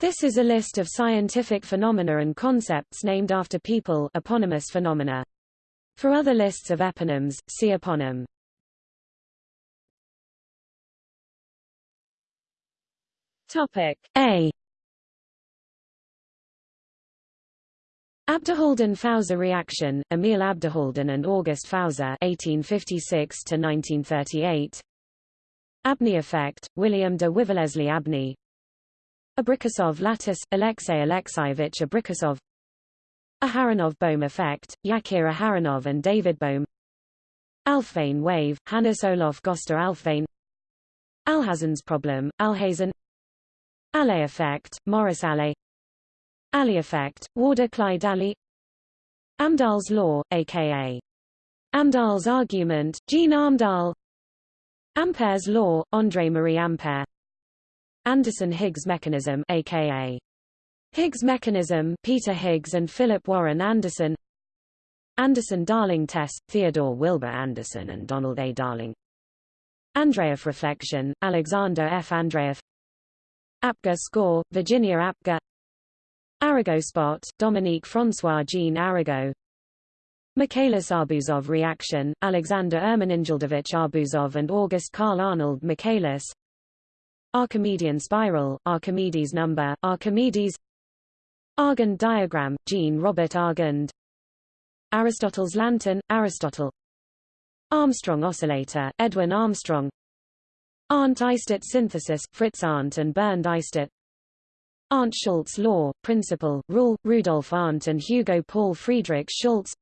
This is a list of scientific phenomena and concepts named after people eponymous phenomena. For other lists of eponyms, see eponym. Topic A. Abderhalden-Fauser reaction, Emil Abderhalden and August Fauser 1856 to 1938. Abney effect, William de Wiveleslie Abney. Abrikosov lattice, Alexei Alexeyevich Abrikosov. Aharonov-Bohm effect, Yakir Aharonov and David Bohm. Alfvén wave, Hannes Olof Gösta Alfvén. Alhazen's problem, Alhazen. Allais effect, Maurice Allais. Allee effect, Warder Clyde Allee. Amdahl's law, aka Amdahl's argument, Gene Amdahl. Ampere's law, André-Marie Ampère. Anderson-Higgs mechanism, aka Higgs mechanism, Peter Higgs and Philip Warren Anderson. Anderson-Darling test, Theodore Wilbur Anderson and Donald A. Darling. Andreev reflection, Alexander F. Andreev. Apgar score, Virginia Apgar. Arago spot, Dominique François Jean Arago. Michaelis-Arbuzov reaction, Alexander Ermeningildovich Arbuzov and August Karl Arnold Michaelis. Archimedean spiral, Archimedes number, Archimedes. Argand diagram, Jean Robert Argand. Aristotle's lantern, Aristotle. Armstrong oscillator, Edwin Armstrong. Arndt-Eistert synthesis, Fritz Arndt and Bernd Eistert. Arndt-Schulz law, principle, rule, Rudolf Arndt and Hugo Paul Friedrich Schulz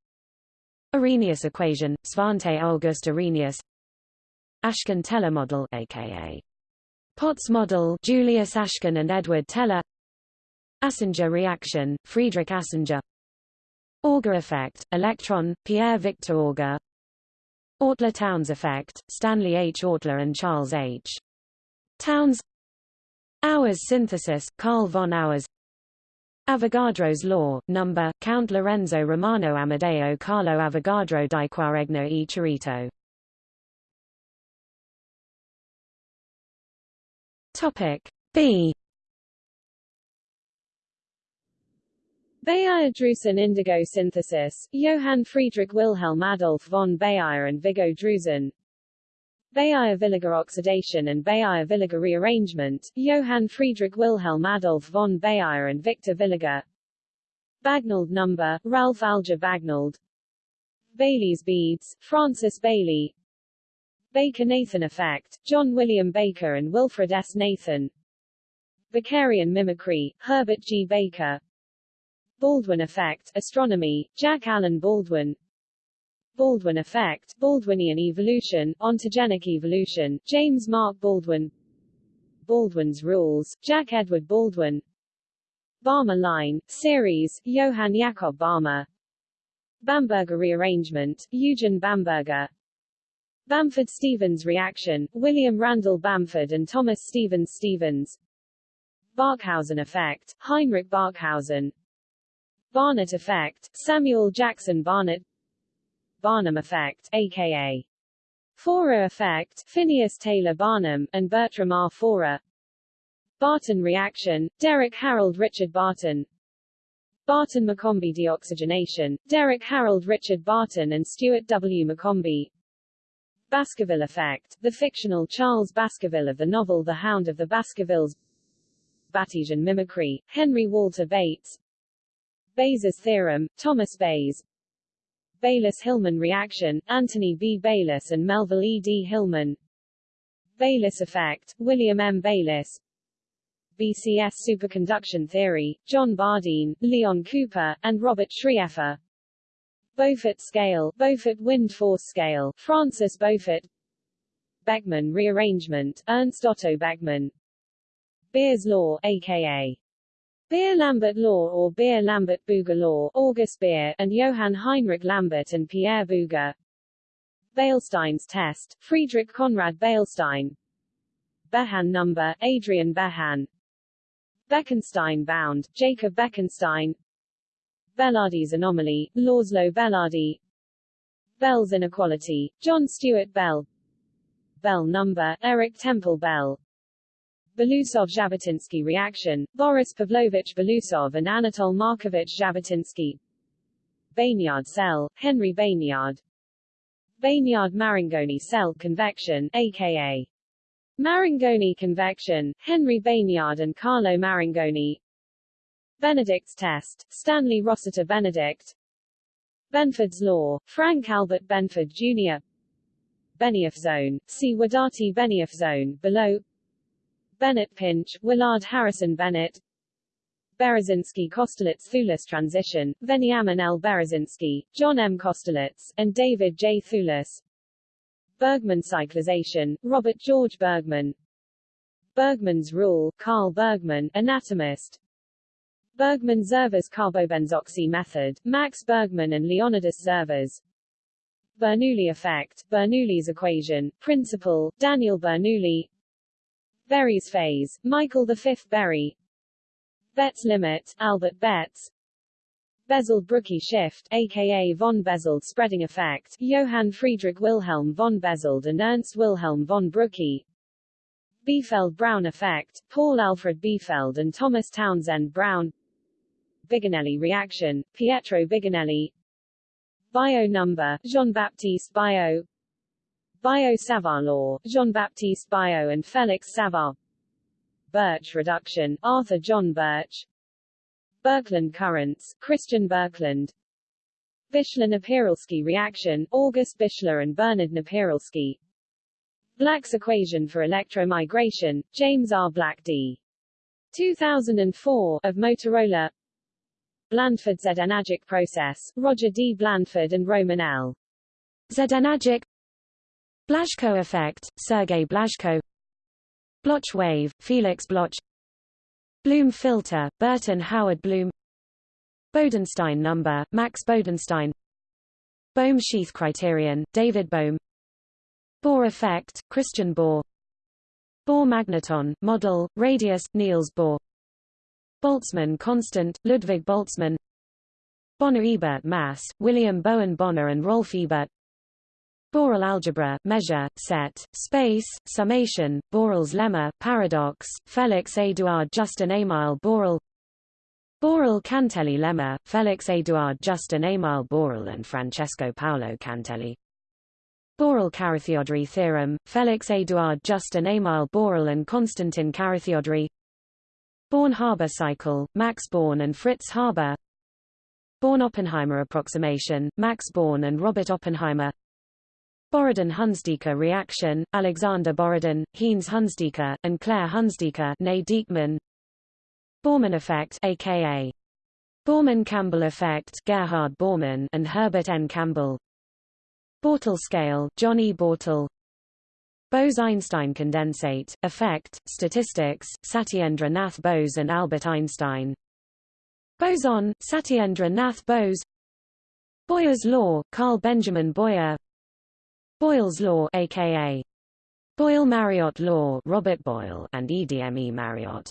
Arrhenius equation, Svante August Arrhenius. Ashkin-Teller model, aka Potts model, Julius Ashkin and Edward Teller. Asinger reaction, Friedrich Asinger. Auger effect, electron, Pierre Victor Auger. Autler-Townes effect, Stanley H. Autler and Charles H. Townes Auwers synthesis, Carl von Auwers Avogadro's law, number, Count Lorenzo Romano Amadeo Carlo Avogadro di Quaregno e Chirito. Topic B Baeyer-Drewsen indigo synthesis, Johann Friedrich Wilhelm Adolf von Baeyer and Viggo Drewsen. Baeyer-Villiger oxidation and Baeyer-Villiger rearrangement, Johann Friedrich Wilhelm Adolf von Baeyer and Victor Villiger. Bagnold number, Ralph Alger Bagnold Baily's beads, Francis Baily. Baker-Nathan effect, John William Baker and Wilfred S. Nathan. Bakerian mimicry, Herbert G. Baker. Baldwin effect, astronomy, Jack Allen Baldwin. Baldwin effect, Baldwinian evolution, ontogenic evolution, James Mark Baldwin. Baldwin's rules, Jack Edward Baldwin. Balmer line, series, Johann Jakob Balmer. Bamberger rearrangement, Eugen Bamberger. Bamford-Stevens reaction, William Randall Bamford and Thomas Stevens Stevens. Barkhausen effect, Heinrich Barkhausen. Barnett effect, Samuel Jackson Barnett Barnum effect, aka Forer effect, Phineas Taylor Barnum, and Bertram R. Forer Barton reaction, Derek Harold Richard Barton Barton-McCombie deoxygenation, Derek Harold Richard Barton and Stuart W. McCombie Baskerville effect, the fictional Charles Baskerville of the novel The Hound of the Baskervilles Batesian mimicry, Henry Walter Bates Bayes' theorem, Thomas Bayes Baylis-Hillman reaction, Anthony B. Baylis and Melville E. D. Hillman Bayliss effect, William M. Bayliss BCS superconduction theory, John Bardeen, Leon Cooper, and Robert Schrieffer Beaufort scale, Beaufort wind force scale, Francis Beaufort Beckmann rearrangement, Ernst Otto Beckmann Beer's law, aka Beer-Lambert law or Beer-Lambert-Bouguer law, August Beer, and Johann Heinrich Lambert and Pierre Bouguer. Beilstein's test, Friedrich Conrad Beilstein. Bejan number, Adrian Bejan. Bekenstein bound, Jacob Bekenstein. Bélády's anomaly, Lauslow-Bélády. Bell's inequality, John Stuart Bell. Bell number, Eric Temple Bell. Belousov-Zhabotinsky reaction, Boris Pavlovich Belousov and Anatol Markovich Zhabotinsky Bénard cell, Henry Bénard Bénard-Marangoni cell convection, aka Marangoni convection, Henry Bénard and Carlo Marangoni Benedict's test, Stanley Rossiter Benedict. Benford's law, Frank Albert Benford Jr. Benioff zone, see Wadati Benioff zone, below. Bennett Pinch, Willard Harrison Bennett. Berezinski Kosterlitz Thouless transition, Veniamin L. Berezinski, John M. Kosterlitz, and David J. Thouless Bergman cyclization, Robert George Bergman. Bergman's rule, Carl Bergman, anatomist Bergman Zervas carbobenzoxy method, Max Bergman and Leonidas Zervas Bernoulli effect, Bernoulli's equation, principle, Daniel Bernoulli. Berry's phase, Michael V. Berry. Betz limit, Albert Betz Bezold-Brücke shift, aka von Bezold spreading effect, Johann Friedrich Wilhelm von Bezold and Ernst Wilhelm von Brücke Biefeld-Brown effect, Paul Alfred Biefeld and Thomas Townsend Brown Biginelli reaction, Pietro Biginelli Biot number, Jean-Baptiste Biot. Biot-Savart law, Jean-Baptiste Biot and Felix Savart Birch reduction, Arthur John Birch. Birkeland currents, Christian Birkeland Bischler-Napieralski reaction, August Bischler and Bernard Napieralski Black's equation for electromigration, James R. Black d. 2004, of Motorola Blandford Znajek process, Roger D. Blandford and Roman L. Znajek Blazhko effect, Sergei Blazhko Bloch wave, Felix Bloch Bloom filter, Burton Howard Bloom Bodenstein number, Max Bodenstein Bohm sheath criterion, David Bohm Bohr effect, Christian Bohr Bohr magneton, model, radius, Niels Bohr Boltzmann constant, Ludwig Boltzmann Bonnor-Ebert mass, William Bowen Bonnor and Rolf Ebert Borel algebra, measure, set, space, summation, Borel's lemma, paradox, Felix Eduard Justin Émile Borel Borel Cantelli lemma, Felix Eduard Justin Émile Borel and Francesco Paolo Cantelli Borel Carathéodory theorem, Felix Eduard Justin Émile Borel and Constantin Carathéodory Born-Haber cycle, Max Born and Fritz Haber Born-Oppenheimer approximation, Max Born and Robert Oppenheimer. Borodin-Hunsdiecker reaction, Alexander Borodin, Heinz Hunsdiecker, and Claire Hunsdiecker née Dieckmann Borrmann effect aka Borrmann-Campbell effect Gerhard Borrmann and Herbert N. Campbell. Bortle scale, John E. Bortle Bose-Einstein condensate, effect, statistics, Satyendra Nath Bose and Albert Einstein. Boson, Satyendra Nath Bose. Boyer's law, Carl Benjamin Boyer. Boyle's law aka Boyle-Mariotte law Robert Boyle and EDME Mariotte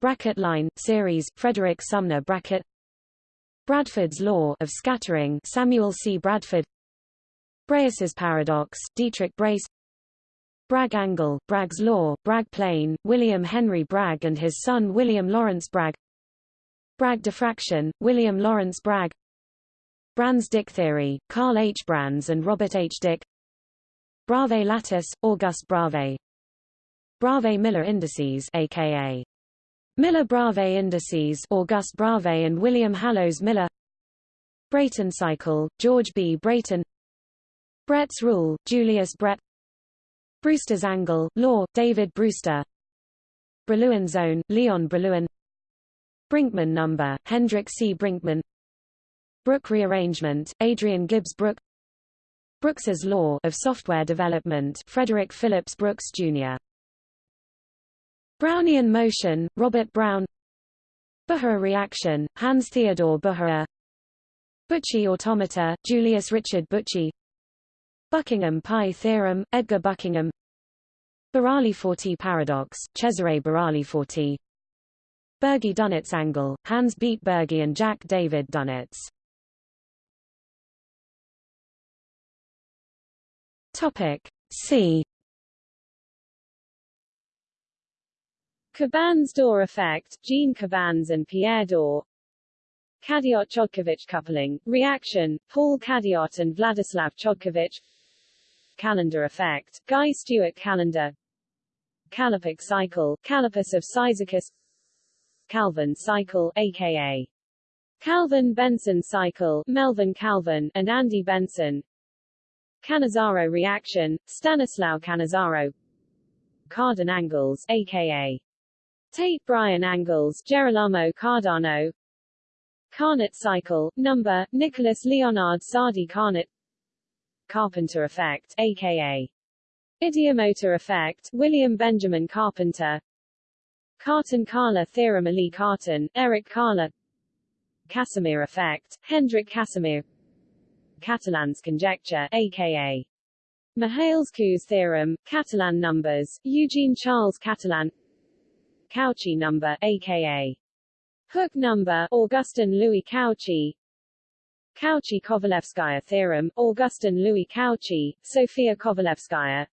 Brackett line, series, Frederick Sumner Brackett. Bradford's law of scattering Samuel C. Bradford. Braess's paradox, Dietrich Braess Bragg angle, Bragg's law, Bragg plane, William Henry Bragg and his son William Lawrence Bragg. Bragg diffraction, William Lawrence Bragg. Brans Dicke theory, Carl H. Brans and Robert H. Dicke. Bravais lattice, Auguste Bravais Bravais-Miller indices aka Miller-Bravais indices Auguste Bravais and William Hallowes Miller. Brayton cycle, George B. Brayton. Bredt's rule, Julius Bredt Brewster's angle, law, David Brewster. Brillouin zone, Leon Brillouin. Brinkman number, Hendrik C. Brinkman. Brook rearrangement, Adrian Gibbs Brook. Brooks's law of software development, Frederick Phillips Brooks, Jr. Brownian motion, Robert Brown. Bucherer reaction, Hans Theodor Bucherer Büchi automata, Julius Richard Büchi Buckingham pi theorem, Edgar Buckingham Burali-Forti paradox, Cesare Burali-Forti Bürgi-Dunitz angle, Hans Beat Bürgi and Jack David Dunitz Topic C Cabannes-Dor effect, Jean Cabannes and Pierre Daure. Cadiot-Chodkovich coupling, reaction, Paul Cadiot and Vladislav Chodkiewicz. Callendar effect, Guy Stewart Callendar. Callippic cycle, Callippus of Cyzicus. Calvin cycle, aka Calvin Benson cycle, Melvin Calvin and Andy Benson. Cannizzaro reaction, Stanislaw Cannizzaro. Cardan angles, aka Tait Bryan angles, Gerolamo Cardano. Carnot cycle, number, Nicholas Leonard Sadi Carnot. Carpenter effect, aka Ideomotor effect, William Benjamin Carpenter. Cartan-Kahler theorem Élie Cartan, Eric Kahler. Casimir effect, Hendrik Casimir. Catalan's conjecture, aka Mihăilescu's theorem, Catalan numbers, Eugene Charles Catalan. Cauchy number, aka Hooke number, Augustin Louis Cauchy. Cauchy-Kovalevskaya theorem, Augustin Louis Cauchy, Sofia Kovalevskaya.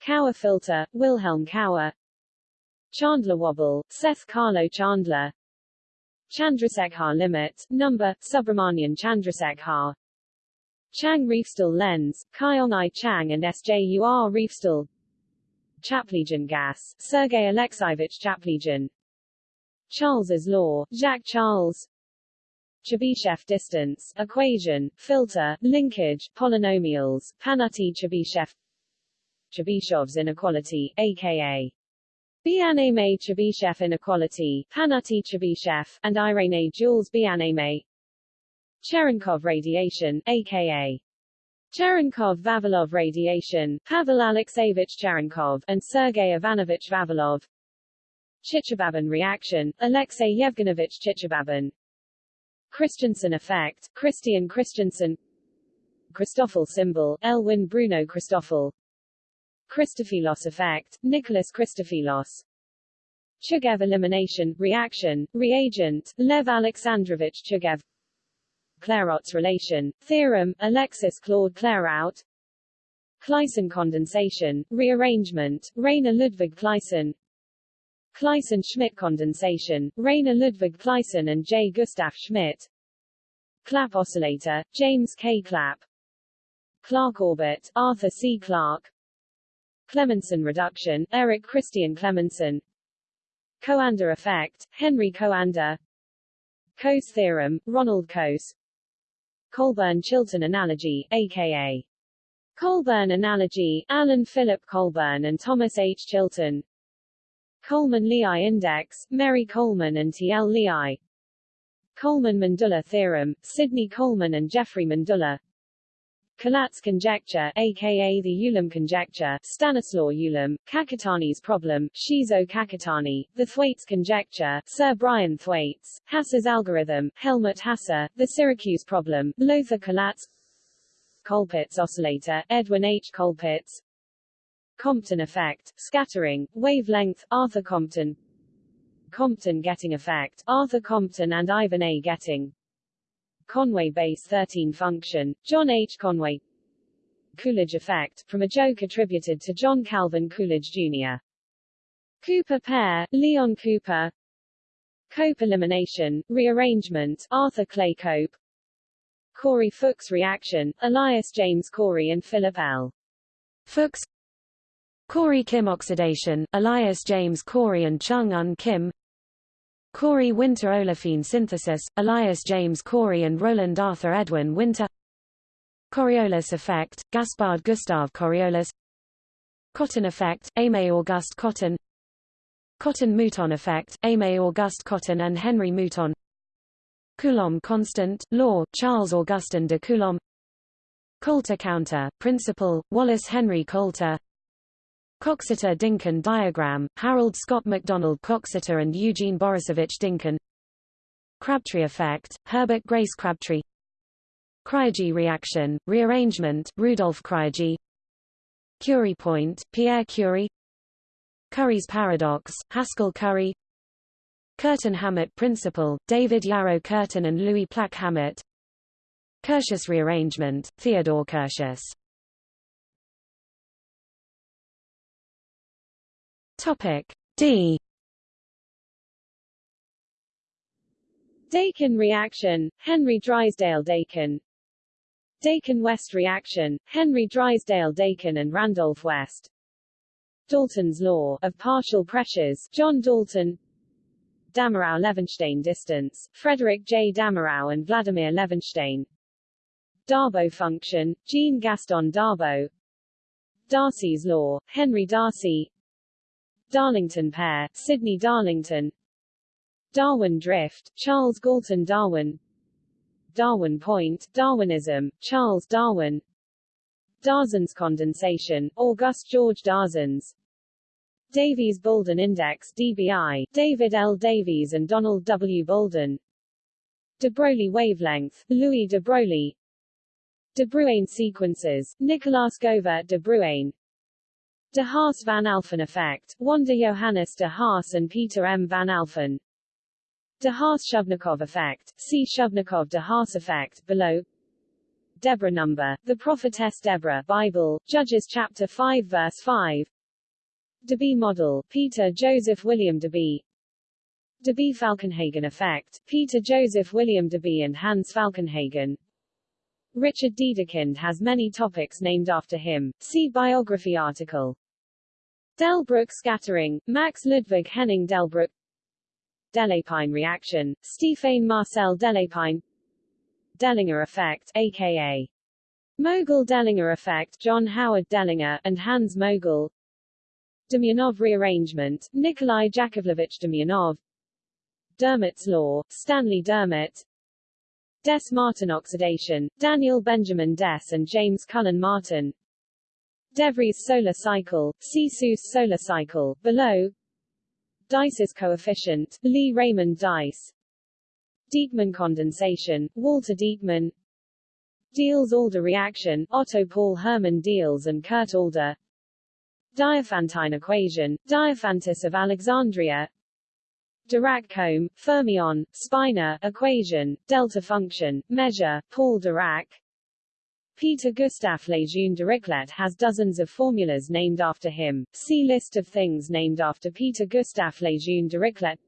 Cauer filter, Wilhelm Cauer. Chandler wobble, Seth Carlo Chandler. Chandrasekhar limit, number, Subramanian Chandrasekhar. Chang Refsdal lens, Kyong Chang and SJUR Refsdal. Chaplygin gas, Sergei Alexeyevich Chaplygin. Charles's law, Jacques Charles. Chebyshev distance, equation, filter, linkage, polynomials, Pafnuty-Chebyshev. Chebyshev's inequality, aka Bienaymé Chebyshev inequality, Pafnuty-Chebyshev, and Irene Jules Bienaymé. Cherenkov radiation, aka Cherenkov-Vavilov radiation, Pavel Alexeyevich Cherenkov, and Sergei Ivanovich Vavilov. Chichibabin reaction, Alexei Yevgenovich Chichibabin. Christensen effect, Christian Christensen. Christoffel symbol, Elwin Bruno Christoffel. Christophilos effect, Nicholas Christophilos. Chugaev elimination, reaction, reagent, Lev Alexandrovich Chugaev. Clairaut's relation, theorem, Alexis Claude Clairaut. Claisen condensation, rearrangement, Rainer Ludwig Claisen. Claisen-Schmidt condensation, Rainer Ludwig Claisen and J. Gustav Schmidt. Clapp oscillator, James K. Clapp. Clarke orbit, Arthur C. Clarke. Clemmensen reduction, Eric Christian Clemmensen. Coanda effect, Henry Coanda. Coase theorem, Ronald Coase. Colburn-Chilton analogy, aka Colburn analogy, Alan Philip Colburn and Thomas H. Chilton. Coleman-Liau index, Mary Coleman and T. L. Liau. Coleman-Mandula theorem, Sidney Coleman and Jeffrey Mandula. Collatz conjecture, aka the Ulam conjecture, Stanislaw Ulam, Kakutani's problem, Shizo Kakutani, the Thwaites conjecture, Sir Brian Thwaites, Hasse's algorithm, Helmut Hasse, the Syracuse problem, Lothar Collatz Colpitts oscillator, Edwin H. Colpitts Compton effect, scattering, wavelength, Arthur Compton Compton Getting effect, Arthur Compton and Ivan A. Getting Conway base 13 function, John H. Conway Coolidge effect, from a joke attributed to John Calvin Coolidge, Jr. Cooper pair, Leon Cooper Cope elimination, rearrangement, Arthur Clay Cope Corey-Fuchs reaction, Elias James Corey and Philip L. Fuchs Corey-Kim oxidation, Elias James Corey and Chung Un Kim Corey Winter olefin synthesis, Elias James Corey and Roland Arthur Edwin Winter. Coriolis effect, Gaspard Gustave Coriolis. Cotton effect, Aimé Auguste Cotton. Cotton Mouton effect, Aimé Auguste Cotton and Henry Mouton. Coulomb constant, law, Charles Augustin de Coulomb. Coulter counter, principle, Wallace Henry Coulter Coxeter-Dynkin diagram, Harold Scott MacDonald Coxeter and Eugene Borisovich Dynkin. Crabtree effect, Herbert Grace Crabtree. Craigie reaction, rearrangement, Rudolf Craigie. Curie point, Pierre Curie. Curry's paradox, Haskell Curry Curtin-Hammett principle, David Yarrow Curtin and Louis Plack-Hammett Curtius rearrangement, Theodore Curtius Topic D. Dakin reaction, Henry Drysdale Dakin. Dakin-West reaction, Henry Drysdale Dakin and Randolph West. Dalton's law of partial pressures, John Dalton. Damerau-Levenstein distance, Frederick J. Damerau and Vladimir Levenshtein. Darboux function, Jean Gaston Darboux. Darcy's law, Henry Darcy. Darlington pair, Sydney Darlington. Darwin drift, Charles Galton Darwin. Darwin point, Darwinism, Charles Darwin. Darzens condensation, August George Darzens Davies-Bouldin index DBI, David L. Davies and Donald W. Bouldin De Broglie wavelength, Louis de Broglie. De Bruijn sequences, Nicolaas Govert de Bruijn De Haas van Alphen effect, Wander Johannes de Haas and Peter M. van Alphen. De Haas-Shubnikov effect, see Shubnikov-de Haas effect, below. Deborah number, the prophetess Deborah, Bible, Judges chapter 5 verse 5 Debye model, Peter Joseph William Debye Debye Falkenhagen effect, Peter Joseph William Debye and Hans Falkenhagen Richard Dedekind has many topics named after him, see biography article. Delbruck scattering, Max Ludwig Henning Delbruck. Delepine reaction, Stéphane Marcel Delepine. Dellinger effect, aka Mögel Dellinger effect John Howard Dellinger, and Hans Mögel. Demyanov rearrangement, Nikolai Yakovlevich Demyanov Dermott's law, Stanley Dermott Dess Martin oxidation, Daniel Benjamin Dess and James Cullen Martin. Devries solar cycle, see Suess solar cycle, below. Dice's coefficient, Lee Raymond Dice. Dieckmann condensation, Walter Dieckmann Diels-Alder reaction, Otto Paul Hermann Diels and Kurt Alder. Diophantine equation, Diophantus of Alexandria Dirac comb, fermion, spinor, equation, delta function, measure, Paul Dirac Peter Gustav Lejeune Dirichlet has dozens of formulas named after him. See List of things named after Peter Gustav Lejeune Dirichlet.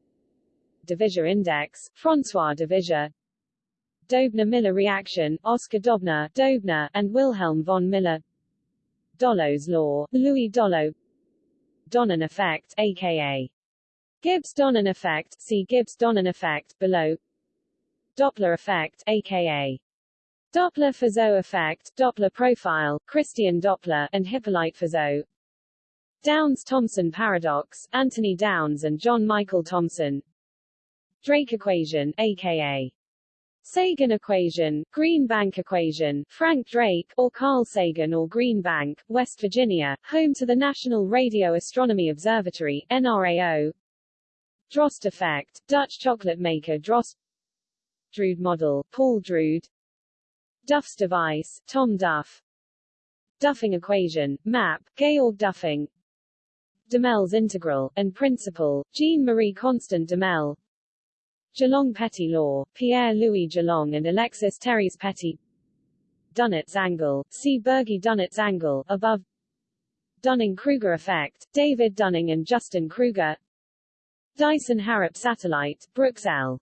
Divisia index, François Divisia Doebner-Miller reaction, Oscar Doebner, Doebner, and Wilhelm von Miller. Dollo's law, Louis Dollo Donnan effect, aka Gibbs-Donnan effect, see Gibbs-Donnan effect, below. Doppler effect, aka Doppler-Fizeau effect, Doppler profile, Christian Doppler, and Hippolyte-Fizeau Downs-Thomson paradox, Anthony Downs and John Michael Thomson Drake equation, aka Sagan equation, Green Bank equation, Frank Drake, or Carl Sagan or Green Bank, West Virginia, home to the National Radio Astronomy Observatory, NRAO Droste effect, Dutch chocolate maker Droste. Drude model, Paul Drude. Duff's device, Tom Duff. Duffing equation, map, Georg Duffing. Duhamel's integral, and principle, Jean-Marie Constant Duhamel Dulong-Petit law, Pierre-Louis Dulong and Alexis Thérèse-Petit Dunitz angle, see Bürgi-Dunitz angle, above. Dunning-Kruger effect, David Dunning and Justin Kruger Dyson-Harrop satellite, Brooks L.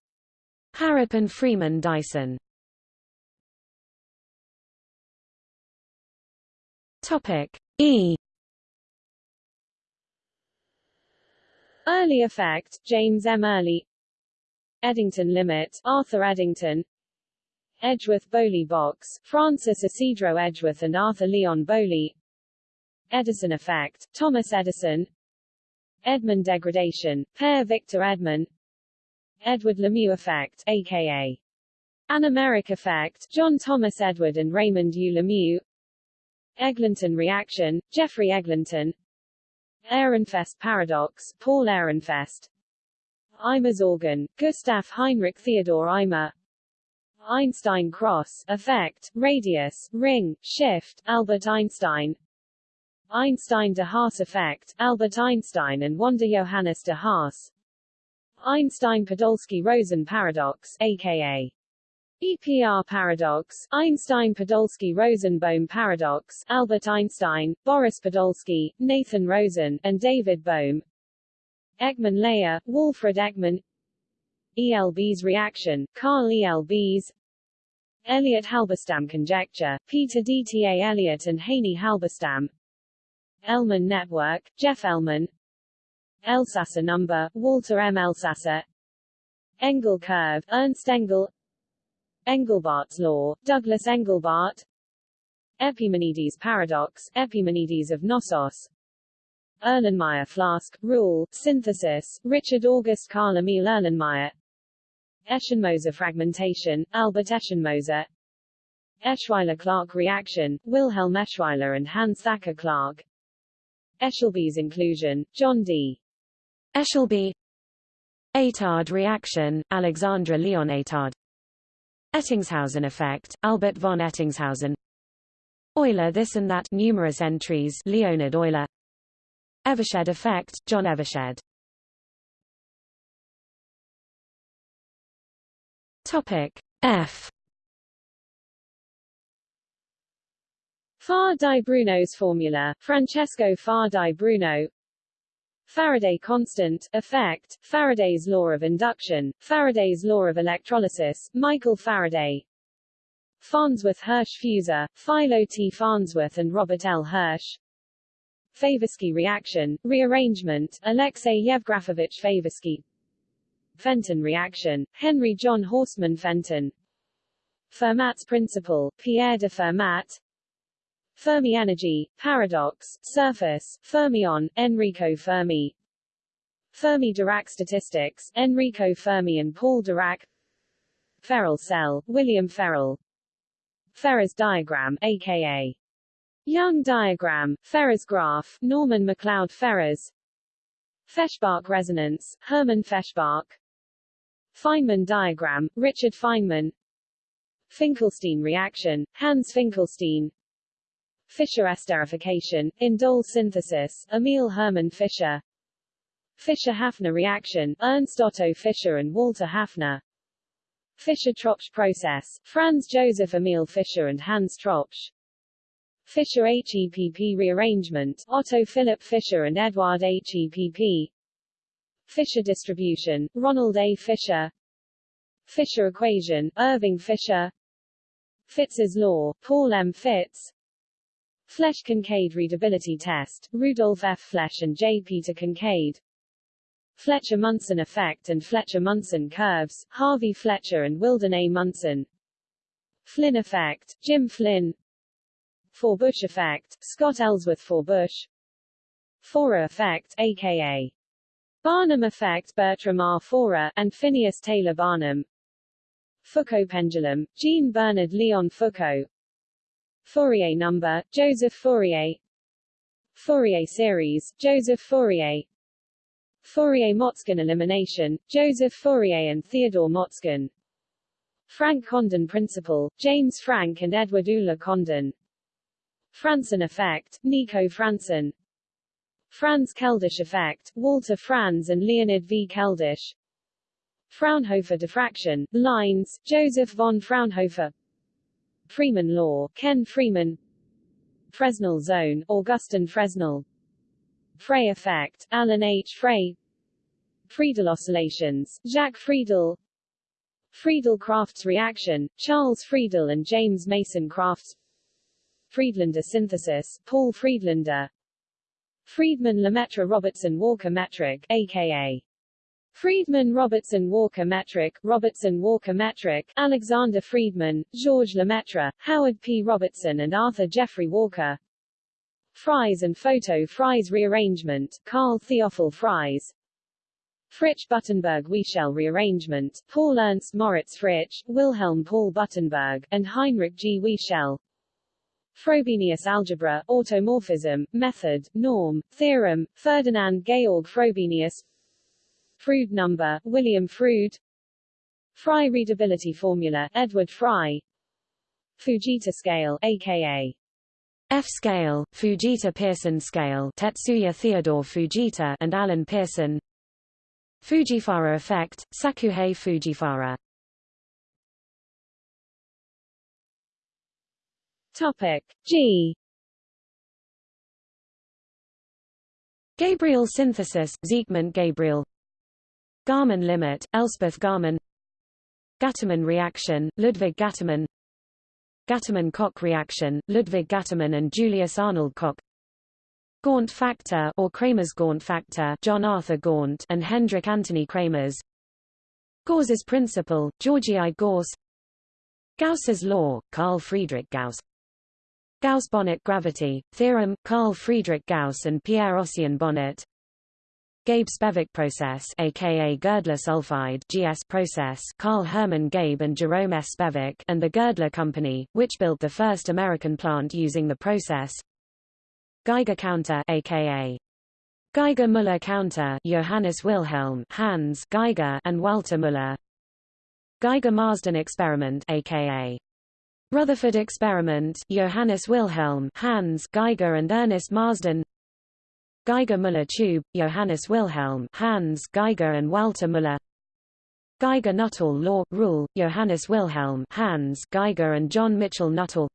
Harrop and Freeman Dyson. Topic E. Early effect, James M. Early. Eddington limit, Arthur Eddington. Edgeworth-Bowley box, Francis Ysidro Edgeworth and Arthur Leon Bowley. Edison effect, Thomas Edison Edman degradation, Per Victor Edman. Edward Lemieux effect, a.k.a. Anomeric effect, John Thomas Edward and Raymond U. Lemieux. Eglinton reaction, Geoffrey Eglinton. Ehrenfest paradox, Paul Ehrenfest. Eimer's organ, Gustav Heinrich Theodor Eimer. Einstein cross, effect, radius, ring, shift, Albert Einstein Einstein de Haas effect, Albert Einstein and Wander Johannes de Haas. Einstein-Podolsky-Rosen paradox, aka EPR paradox, Einstein-Podolsky-Rosen-Bohm paradox, Albert Einstein, Boris Podolsky, Nathan Rosen, and David Bohm. Ekman layer, Walfrid Ekman. Elbs reaction, Carl Elbs Elliott Halberstam conjecture, Peter DTA Elliott and Heini-Halberstam Elman network, Jeff Elman Elsasser number, Walter M. Elsasser Engel curve, Ernst Engel. Engelbart's law, Douglas Engelbart. Epimenides paradox, Epimenides of Knossos. Erlenmeyer flask, rule, synthesis, Richard August Carl Emil Erlenmeyer. Eschenmoser fragmentation, Albert Eschenmoser. Eschweiler-Clarke reaction, Wilhelm Eschweiler and Hans Thacker Clarke Eshelby's inclusion, John D. Eshelby. Etard reaction, Alexandra Leon Etard Ettingshausen effect, Albert von Ettingshausen. Euler this and that numerous entries Leonhard Euler. Evershed effect, John Evershed. Topic F Faà di Bruno's formula, Francesco Faà di Bruno Faraday constant, effect, Faraday's law of induction, Faraday's law of electrolysis, Michael Faraday Farnsworth Hirsch fusor, Philo T. Farnsworth and Robert L. Hirsch. Favorsky reaction, rearrangement, Alexei Yevgrafovich Favorsky Fenton reaction, Henry John Horstmann Fenton Fermat's principle, Pierre de Fermat Fermi energy, paradox, surface, fermion, Enrico Fermi. Fermi Dirac statistics, Enrico Fermi and Paul Dirac. Ferrel cell, William Ferrel Ferrers diagram, aka Young diagram, Ferrers graph, Norman MacLeod Ferrers Feshbach resonance, Hermann Feshbach Feynman diagram, Richard Feynman. Finkelstein reaction, Hans Finkelstein Fischer esterification, indole synthesis, Emil Hermann Fischer Fischer-Hafner reaction, Ernst Otto Fischer and Walter Hafner. Fischer-Tropsch process, Franz Joseph Emil Fischer and Hans Tropsch. Fischer HEPP rearrangement, Otto Philipp Fischer and Eduard HEPP Fisher distribution, Ronald A. Fisher Fisher equation, Irving Fisher Fitts's law, Paul M. Fitts Flesch-Kincaid readability test, Rudolf F. Flesch and J. Peter Kincaid Fletcher-Munson effect and Fletcher-Munson curves, Harvey Fletcher and Wilden A. Munson Flynn effect, Jim Flynn Forbush effect, Scott Ellsworth Forbush Forer effect, a.k.a. Barnum effect Bertram R. Forer, and Phineas Taylor Barnum Foucault pendulum, Jean Bernard Leon Foucault Fourier number, Joseph Fourier. Fourier series, Joseph Fourier. Fourier-Motzkin elimination, Joseph Fourier and Theodore Motzkin. Franck Condon principle, James Franck and Edward Uhler Condon. Franssen effect, Nico Franssen Franz Keldysh effect, Walter Franz and Leonid V. Keldysh Fraunhofer diffraction, lines, Joseph von Fraunhofer Freeman law, Ken Freeman. Fresnel zone, Augustin Fresnel. Frey effect, Alan H. Frey. Friedel oscillations, Jacques Friedel. Friedel-Crafts reaction, Charles Friedel and James Mason Crafts. Friedlander synthesis, Paul Friedlander. Friedman-Lemaitre Robertson Walker metric, aka Friedman Robertson Walker metric, Robertson Walker metric, Alexander Friedman, Georges Lemaitre, Howard P. Robertson and Arthur Geoffrey Walker Fries and photo Fries rearrangement, Carl Theophil Fries Fritsch Buttenberg Wiechel rearrangement, Paul Ernst Moritz Fritsch, Wilhelm Paul Buttenberg, and Heinrich G. Wiechel Frobenius algebra, automorphism, method, norm, theorem, Ferdinand Georg Frobenius Froude number, William Froude Fry readability formula, Edward Fry. Fujita scale, aka F scale, Fujita-Pearson scale Tetsuya Theodore Fujita and Alan Pearson. Fujiwhara effect, Sakuhei Fujiwhara. Topic G. Gabriel synthesis, Siegmund Gabriel Garman limit, Elspeth Garman Gattermann reaction, Ludwig Gattermann Gattermann-Koch reaction, Ludwig Gattermann and Julius Arnold Koch Gaunt factor or Kramers Gaunt factor John Arthur Gaunt and Hendrik Antony Kramers Gause's principle, Georgi I. Gause Gauss's law, Carl Friedrich Gauss Gauss-Bonnet gravity, theorem, Carl Friedrich Gauss and Pierre-Ossian Bonnet Geib-Spevek process aka Girdler sulfide GS process Carl Hermann Geib and Jerome S. Spevack and the Girdler Company, which built the first American plant using the process. Geiger counter aka Geiger-Müller counter Johannes Wilhelm Hans Geiger and Walter Müller. Geiger-Marsden experiment aka Rutherford experiment Johannes Wilhelm Hans Geiger and Ernest Marsden Geiger-Müller tube, Johannes Wilhelm Hans Geiger and Walter Müller. Geiger-Nuttall law, rule, Johannes Wilhelm Hans Geiger and John Mitchell Nuttall.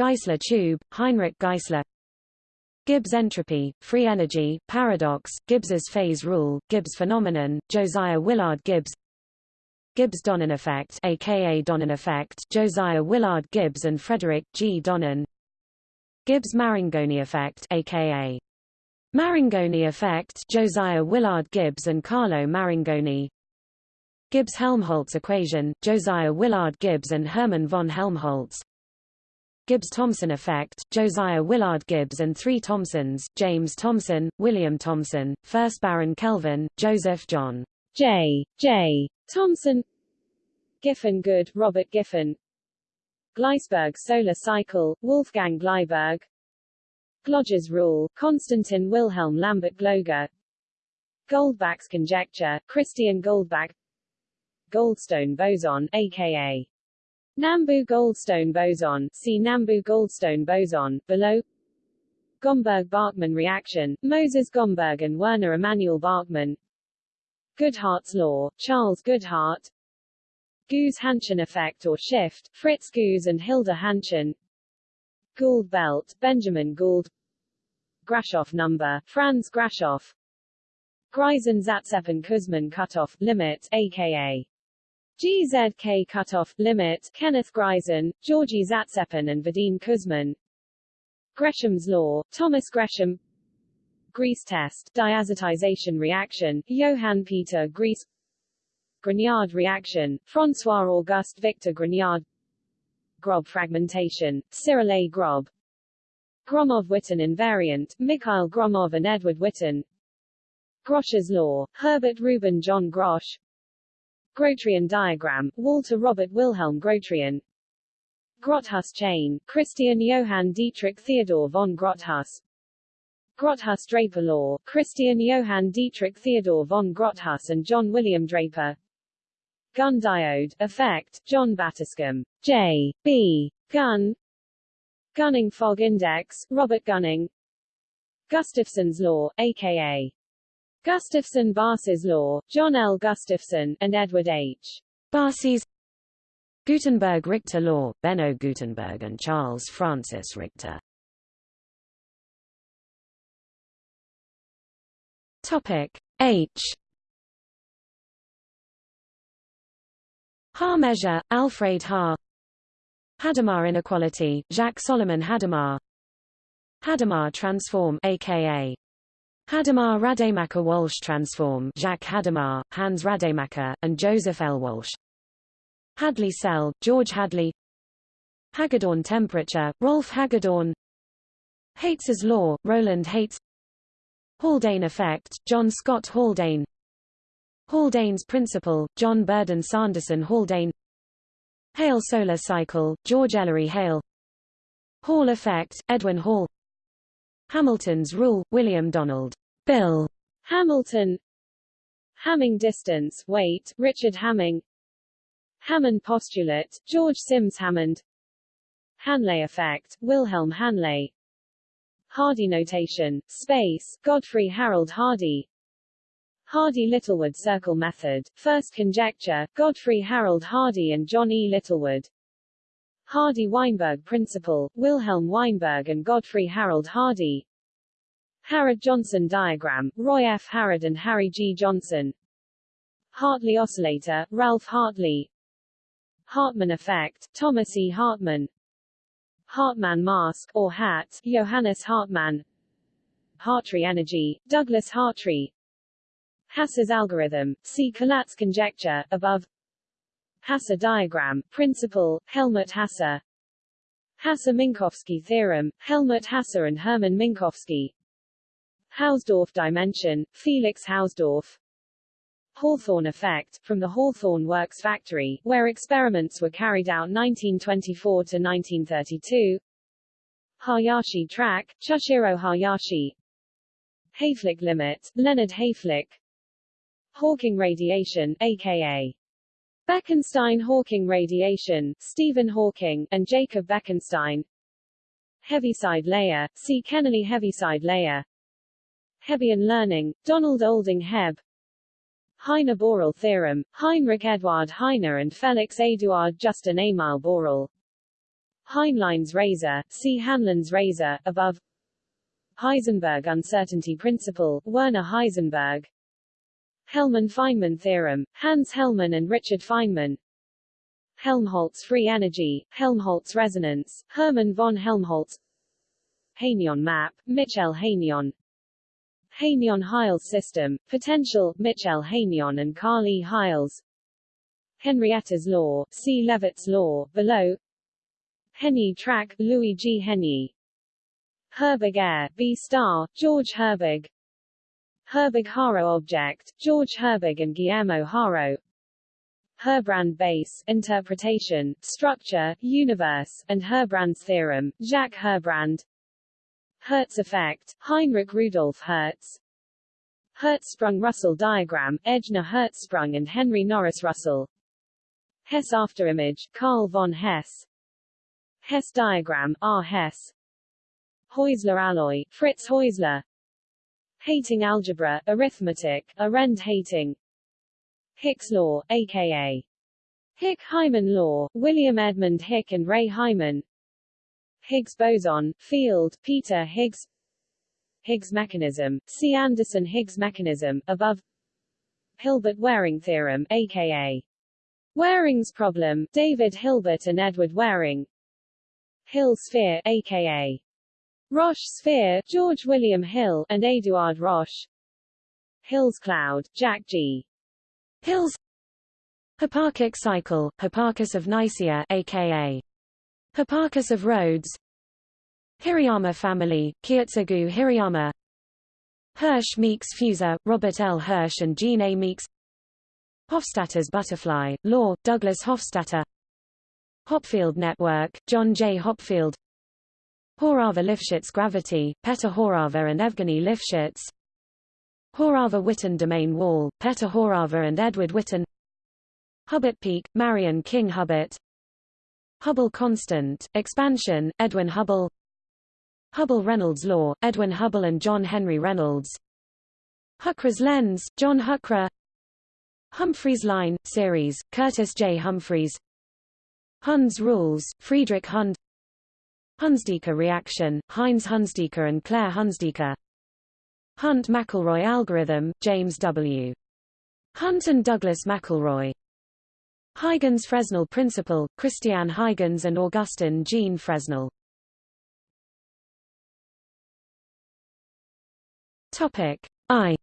Geissler tube, Heinrich Geissler Gibbs entropy, free energy, paradox, Gibbs's phase rule, Gibbs phenomenon, Josiah Willard Gibbs. Gibbs-Donnan effect aka Donnan effect, Josiah Willard Gibbs and Frederick G. Donnan Gibbs-Marangoni effect aka Marangoni effect Josiah Willard Gibbs and Carlo Marangoni Gibbs-Helmholtz equation, Josiah Willard Gibbs and Hermann von Helmholtz. Gibbs-Thomson effect, Josiah Willard Gibbs and three Thomsons, James Thomson, William Thomson, first Baron Kelvin, Joseph John J. J. Thomson. Giffen Good, Robert Giffen. Gleissberg solar cycle, Wolfgang Gleissberg Gloger's rule, Konstantin Wilhelm Lambert Gloger, Goldbach's conjecture, Christian Goldbach. Goldstone boson, aka Nambu-Goldstone boson, see Nambu-Goldstone boson, below. Gomberg-Bachmann reaction, Moses Gomberg and Werner Emanuel Bachmann Goodhart's law, Charles Goodhart. Goos-Hanschen effect or shift, Fritz Goos and Hilda Hänchen. Gould belt, Benjamin Gould Grashof number, Franz Grashof Greisen Zatsepin Kuzmin cutoff, limit, aka GZK cutoff, limit, Kenneth Greisen, Georgi Zatsepin and Vadim Kuzmin. Gresham's law, Thomas Gresham. Griess test, diazotization reaction, Johann Peter Griess Grignard reaction, François Auguste Victor Grignard. Grob fragmentation, Cyril A. Grob Gromov-Witten invariant, Mikhail Gromov and Edward Witten. Grosch's law, Herbert Reuben John Grosch. Grotrian diagram, Walter Robert Wilhelm Grotrian. Grotthuss chain, Christian Johann Dietrich Theodor von Grotthuss Grotthuss-Draper law, Christian Johann Dietrich Theodor von Grotthuss and John William Draper. Gunn diode, effect, John Battiscombe, J. B. Gunn Gunning fog index, Robert Gunning Gustafson's law, a.k.a. Gustafson-Barsis's law, John L. Gustafson, and Edward H. Barsis Gutenberg-Richter law, Benno Gutenberg and Charles Francis Richter Topic H Haar measure, Alfred Haar Hadamard inequality, Jacques Solomon Hadamard Hadamard transform aka Hadamard Rademacher Walsh transform Jacques Hadamard, Hans Rademacher, and Joseph L. Walsh. Hadley cell, George Hadley. Hagedorn temperature, Rolf Hagedorn. Haitz's law, Roland Haitz Haldane effect, John Scott Haldane. Haldane's principle, John Burdon Sanderson Haldane Hale solar cycle, George Ellery Hale. Hall effect, Edwin Hall. Hamilton's rule, William Donald. Bill. Hamilton. Hamming distance, weight, Richard Hamming. Hammond postulate, George Sims Hammond. Hanle effect, Wilhelm Hanle. Hardy notation, space, Godfrey Harold Hardy Hardy-Littlewood circle method, first conjecture, Godfrey Harold Hardy and John E. Littlewood Hardy-Weinberg principle, Wilhelm Weinberg and Godfrey Harold Hardy Harrod-Johnson diagram, Roy F. Harrod and Harry G. Johnson Hartley oscillator, Ralph Hartley Hartmann effect, Thomas E. Hartmann Hartmann mask, or hat, Johannes Hartmann Hartree energy, Douglas Hartree Hasse's algorithm, see Collatz conjecture, above Hasse diagram, principle, Helmut Hasse Hasse-Minkowski theorem, Helmut Hasse and Hermann Minkowski Hausdorff dimension, Felix Hausdorff Hawthorne effect, from the Hawthorne Works factory, where experiments were carried out 1924 to 1932. Hayashi track, Chushiro Hayashi. Hayflick limit, Leonard Hayflick. Hawking radiation, aka Bekenstein-Hawking radiation, Stephen Hawking, and Jacob Bekenstein. Heaviside layer, see Kennelly Heaviside layer. Hebbian learning, Donald Olding Hebb. Heine-Borel theorem, Heinrich Eduard Heine and Felix Eduard Justin Emil Borel. Heinlein's razor, see Hanlon's razor, above. Heisenberg uncertainty principle, Werner Heisenberg. Hellmann-Feynman theorem, Hans Hellmann and Richard Feynman. Helmholtz free energy, Helmholtz resonance, Hermann von Helmholtz. Hénon map, Michel Hénon. Hénon-Hiles system, potential, Michel Hénon and Carl E. Heiles. Henrietta's law, see Leavitt's law, below. Henyey track, Louis G. Henyey. Herbig air, B star, George Herbig. Herbig-Haro object, George Herbig and Guillermo Haro. Herbrand base, interpretation, structure, universe, and Herbrand's theorem, Jacques Herbrand. Hertz effect, Heinrich Rudolf Hertz Hertzsprung-Russell diagram, Ejnar-Hertzsprung and Henry Norris Russell Hess afterimage, Carl von Hess Hess diagram, R. Hess Heusler alloy, Fritz Heusler Heyting algebra, arithmetic, Arend Heyting. Hicks law, aka Hick-Hyman law, William Edmund Hick and Ray Hyman. Higgs boson, field, Peter Higgs. Higgs mechanism, see Anderson-Higgs mechanism, above. Hilbert-Waring theorem, aka Waring's problem, David Hilbert and Edward Waring. Hill sphere, aka Roche sphere, George William Hill, and Eduard Roche Hill's cloud, Jack G. Hill's Hipparchic cycle, Hipparchus of Nicaea, aka Hipparchus of Rhodes Hirayama family, Kiyotsugu Hirayama Hirsch Meeks Fusor, Robert L. Hirsch and Jean A. Meeks Hofstadter's butterfly, law, Douglas Hofstadter Hopfield network, John J. Hopfield Horava-Lifshitz gravity, Peter Horava and Evgeny Lifshitz. Horava-Witten domain wall, Peter Horava and Edward Witten. Hubbert peak, Marion King Hubbert. Hubble constant, expansion, Edwin Hubble. Hubble-Reynolds law, Edwin Hubble and John Henry Reynolds. Huckre's lens, John Huckre Humphreys line, series, Curtis J. Humphreys. Hund's rules, Friedrich Hund Hunsdiecker reaction, Heinz Hunsdiecker and Claire Hunsdiecker Hunt-McElroy algorithm, James W. Hunt and Douglas McElroy Huygens Fresnel principle, Christian Huygens and Augustin Jean Fresnel. Topic I.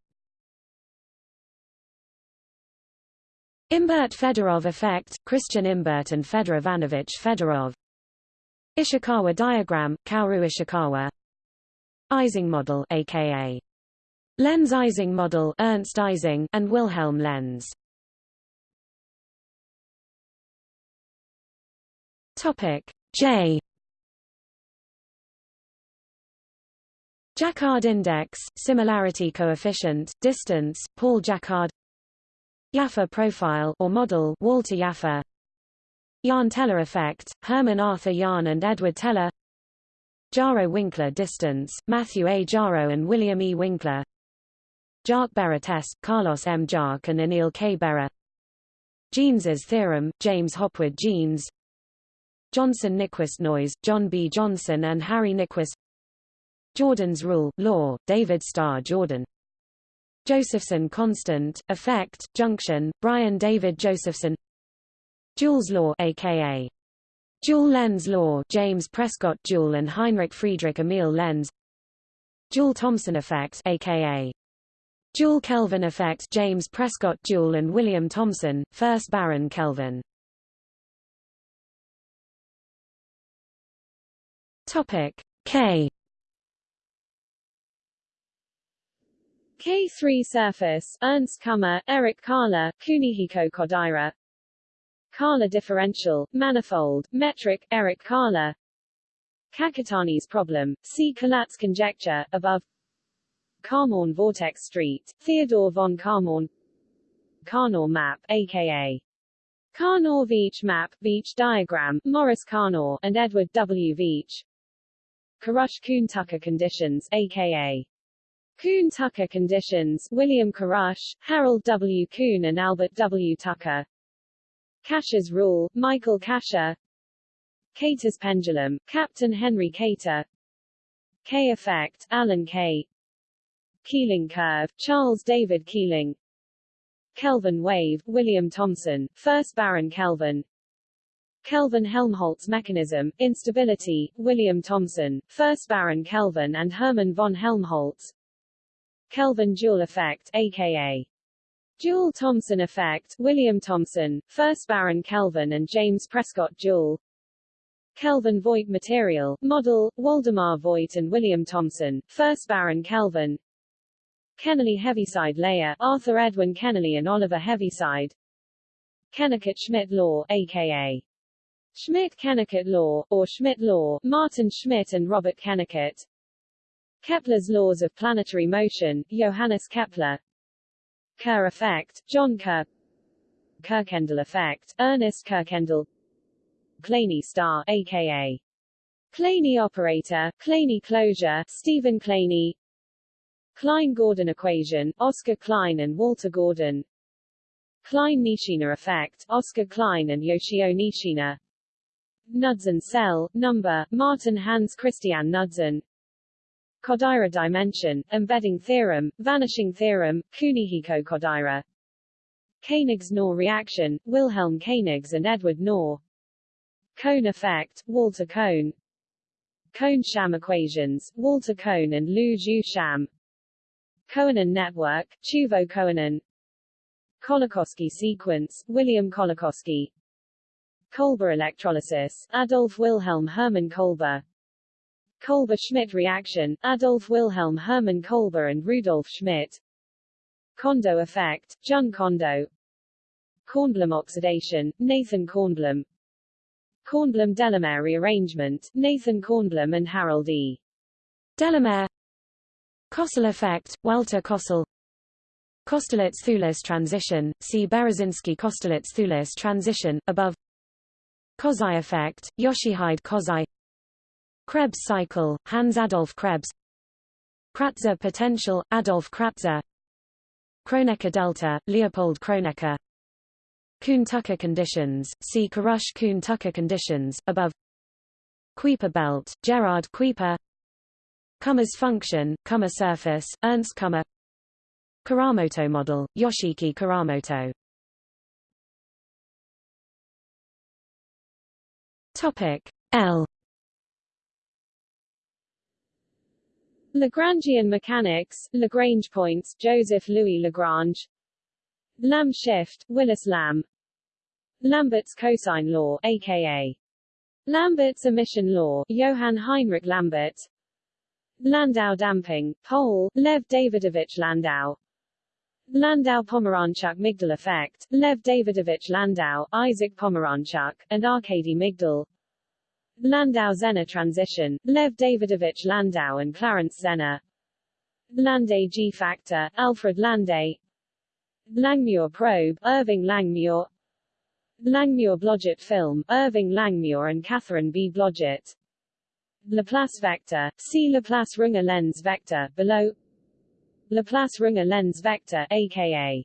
Imbert Fedorov effect, Christian Imbert and Fedor Ivanovich Fedorov. Ishikawa diagram, Kaoru Ishikawa. Ising model, aka Lenz Ising model, Ernst Ising, and Wilhelm Lenz. Topic. J. Jaccard index, similarity coefficient, distance, Paul Jaccard. Jaffe profile or model, Walter Jaffe Jahn-Teller effect, Hermann Arthur Jahn and Edward Teller Jaro-Winkler distance, Matthew A. Jaro and William E. Winkler Jarque-Berra test, Carlos M. Jarque and Anil K. Bera Jeans's theorem, James Hopwood Jeans Johnson-Nyquist noise, John B. Johnson and Harry Nyquist Jordan's rule, law, David Starr Jordan Josephson constant, effect, junction, Brian David Josephson Joule's law aka Joule-Lenz law James Prescott Joule and Heinrich Friedrich Emil Lenz Joule-Thomson effect aka Joule-Kelvin effect James Prescott Joule and William Thomson, 1st Baron Kelvin. Topic K. K3 surface, Ernst Kummer, Eric Kahler, Kunihiko Kodaira Kahler differential, manifold, metric, Eric Kahler Kakutani's problem, see Collatz conjecture, above Kármán vortex street, Theodore von Kármán Karnaugh map, aka Karnaugh Veitch map, Veitch diagram, Maurice Karnaugh, and Edward W. Veitch Karush-Kuhn-Tucker conditions, aka Kuhn-Tucker conditions, William Karush, Harold W. Kuhn and Albert W. Tucker. Kasha's rule, Michael Kasha. Kater's pendulum, Captain Henry Kater. Kaye effect, Alan Kaye. Keeling curve, Charles David Keeling. Kelvin wave, William Thomson, 1st Baron Kelvin. Kelvin-Helmholtz mechanism, instability, William Thomson, 1st Baron Kelvin and Hermann von Helmholtz. Kelvin-Joule effect, aka Joule-Thomson effect, William Thomson, 1st Baron Kelvin and James Prescott Joule. Kelvin-Voigt material, model, Waldemar Voigt and William Thomson, 1st Baron Kelvin. Kennelly Heaviside layer, Arthur Edwin Kennelly and Oliver Heaviside. Kennicutt-Schmidt law, aka Schmidt-Kennicutt law, or Schmidt law, Martin Schmidt and Robert Kennicutt. Kepler's laws of planetary motion, Johannes Kepler Kerr effect, John Kerr. Kirkendall effect, Ernest Kirkendall Kleene star, aka Kleene operator, Kleene closure, Stephen Kleene Klein-Gordon equation, Oscar Klein and Walter Gordon. Klein-Nishina effect, Oscar Klein and Yoshio Nishina Knudsen cell, number, Martin Hans Christian Knudsen Kodaira dimension, embedding theorem, vanishing theorem, Kunihiko Kodaira. Koenigs Knorr reaction, Wilhelm Koenigs and Edward Knorr Kohn effect, Walter Kohn Kohn-Sham equations, Walter Kohn and Lu Zhu Sham. Kohonen network, Teuvo Kohonen Kolakoski sequence, William Kolakoski. Kolbe electrolysis, Adolf Wilhelm Hermann Kolbe Kolbe-Schmidt reaction, Adolf Wilhelm Hermann Kolbe and Rudolf Schmitt. Kondo effect, Jun Kondo. Kornblum oxidation, Nathan Kornblum. Kornblum-Delamere rearrangement, Nathan Kornblum and Harold E. Delamere. Kossel effect, Walter Kossel Kosterlitz-Thouless transition, see Berezinski-Kosterlitz-Thouless transition, above. Kozai effect, Yoshihide Kozai Krebs cycle, Hans Adolf Krebs Kratzer potential, Adolf Kratzer Kronecker delta, Leopold Kronecker Kuhn-Tucker conditions, see Karush-Kuhn-Tucker conditions, above Kuiper belt, Gerard Kuiper Kummer's function, Kummer surface, Ernst Kummer Kuramoto model, Yoshiki Kuramoto. Topic L Lagrangian mechanics, Lagrange points, Joseph Louis Lagrange. Lamb shift, Willis Lamb. Lambert's cosine law, aka Lambert's emission law, Johann Heinrich Lambert. Landau damping, Pole, Lev Davidovich Landau. Landau-Pomeranchuk Migdal effect, Lev Davidovich Landau, Isaac Pomeranchuk, and Arkady Migdal Landau-Zener transition, Lev Davidovich Landau and Clarence Zener. Lande G-factor, Alfred Lande Langmuir probe, Irving Langmuir. Langmuir-Blodgett film, Irving Langmuir and Catherine B. Blodgett. Laplace vector, see Laplace-Runge Lenz vector, below. Laplace-Runge Lenz vector, aka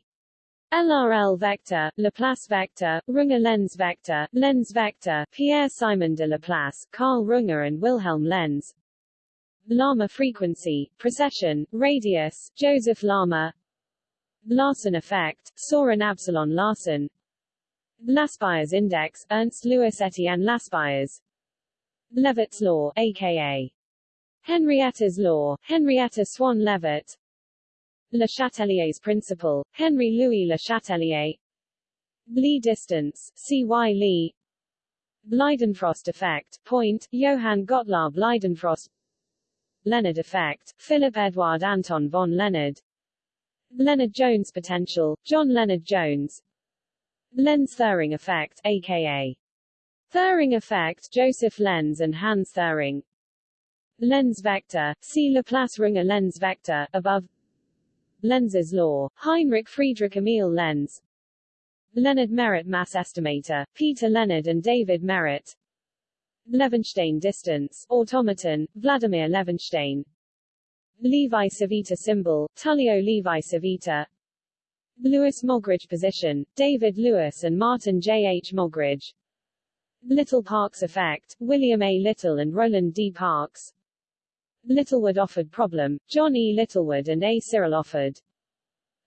LRL vector, Laplace vector, Runge Lenz vector, Lenz vector, Pierre-Simon de Laplace, Carl Runge and Wilhelm Lenz. Larmor frequency, precession, radius, Joseph Larmor Larsen effect, Soren Absalon Larsen Laspeyres index, Ernst Louis Etienne Laspeyres Leavitt's law, aka Henrietta's law, Henrietta Swan Leavitt Le Chatelier's principle, Henry Louis Le Chatelier. Lee distance, C.Y. Lee Leidenfrost effect, point, Johann Gottlob Leidenfrost. Lenard effect, Philip Edward Anton von Lenard. Lennard Jones potential, John Lennard Jones. Lenz-Thirring effect, aka Thirring effect, Joseph Lenz and Hans Thirring Lenz vector, see Laplace-Runge Lenz vector, above Lenz's law, Heinrich Friedrich Emil Lenz. Leonard Merritt mass estimator, Peter Leonard and David Merritt. Levenshtein distance, automaton, Vladimir Levenshtein Levi Civita symbol, Tullio Levi Civita Lewis Mogridge position, David Lewis and Martin J. H. Mogridge Little Parks effect, William A. Little and Roland D. Parks Littlewood-Offord problem, John E. Littlewood and A. Cyril Offord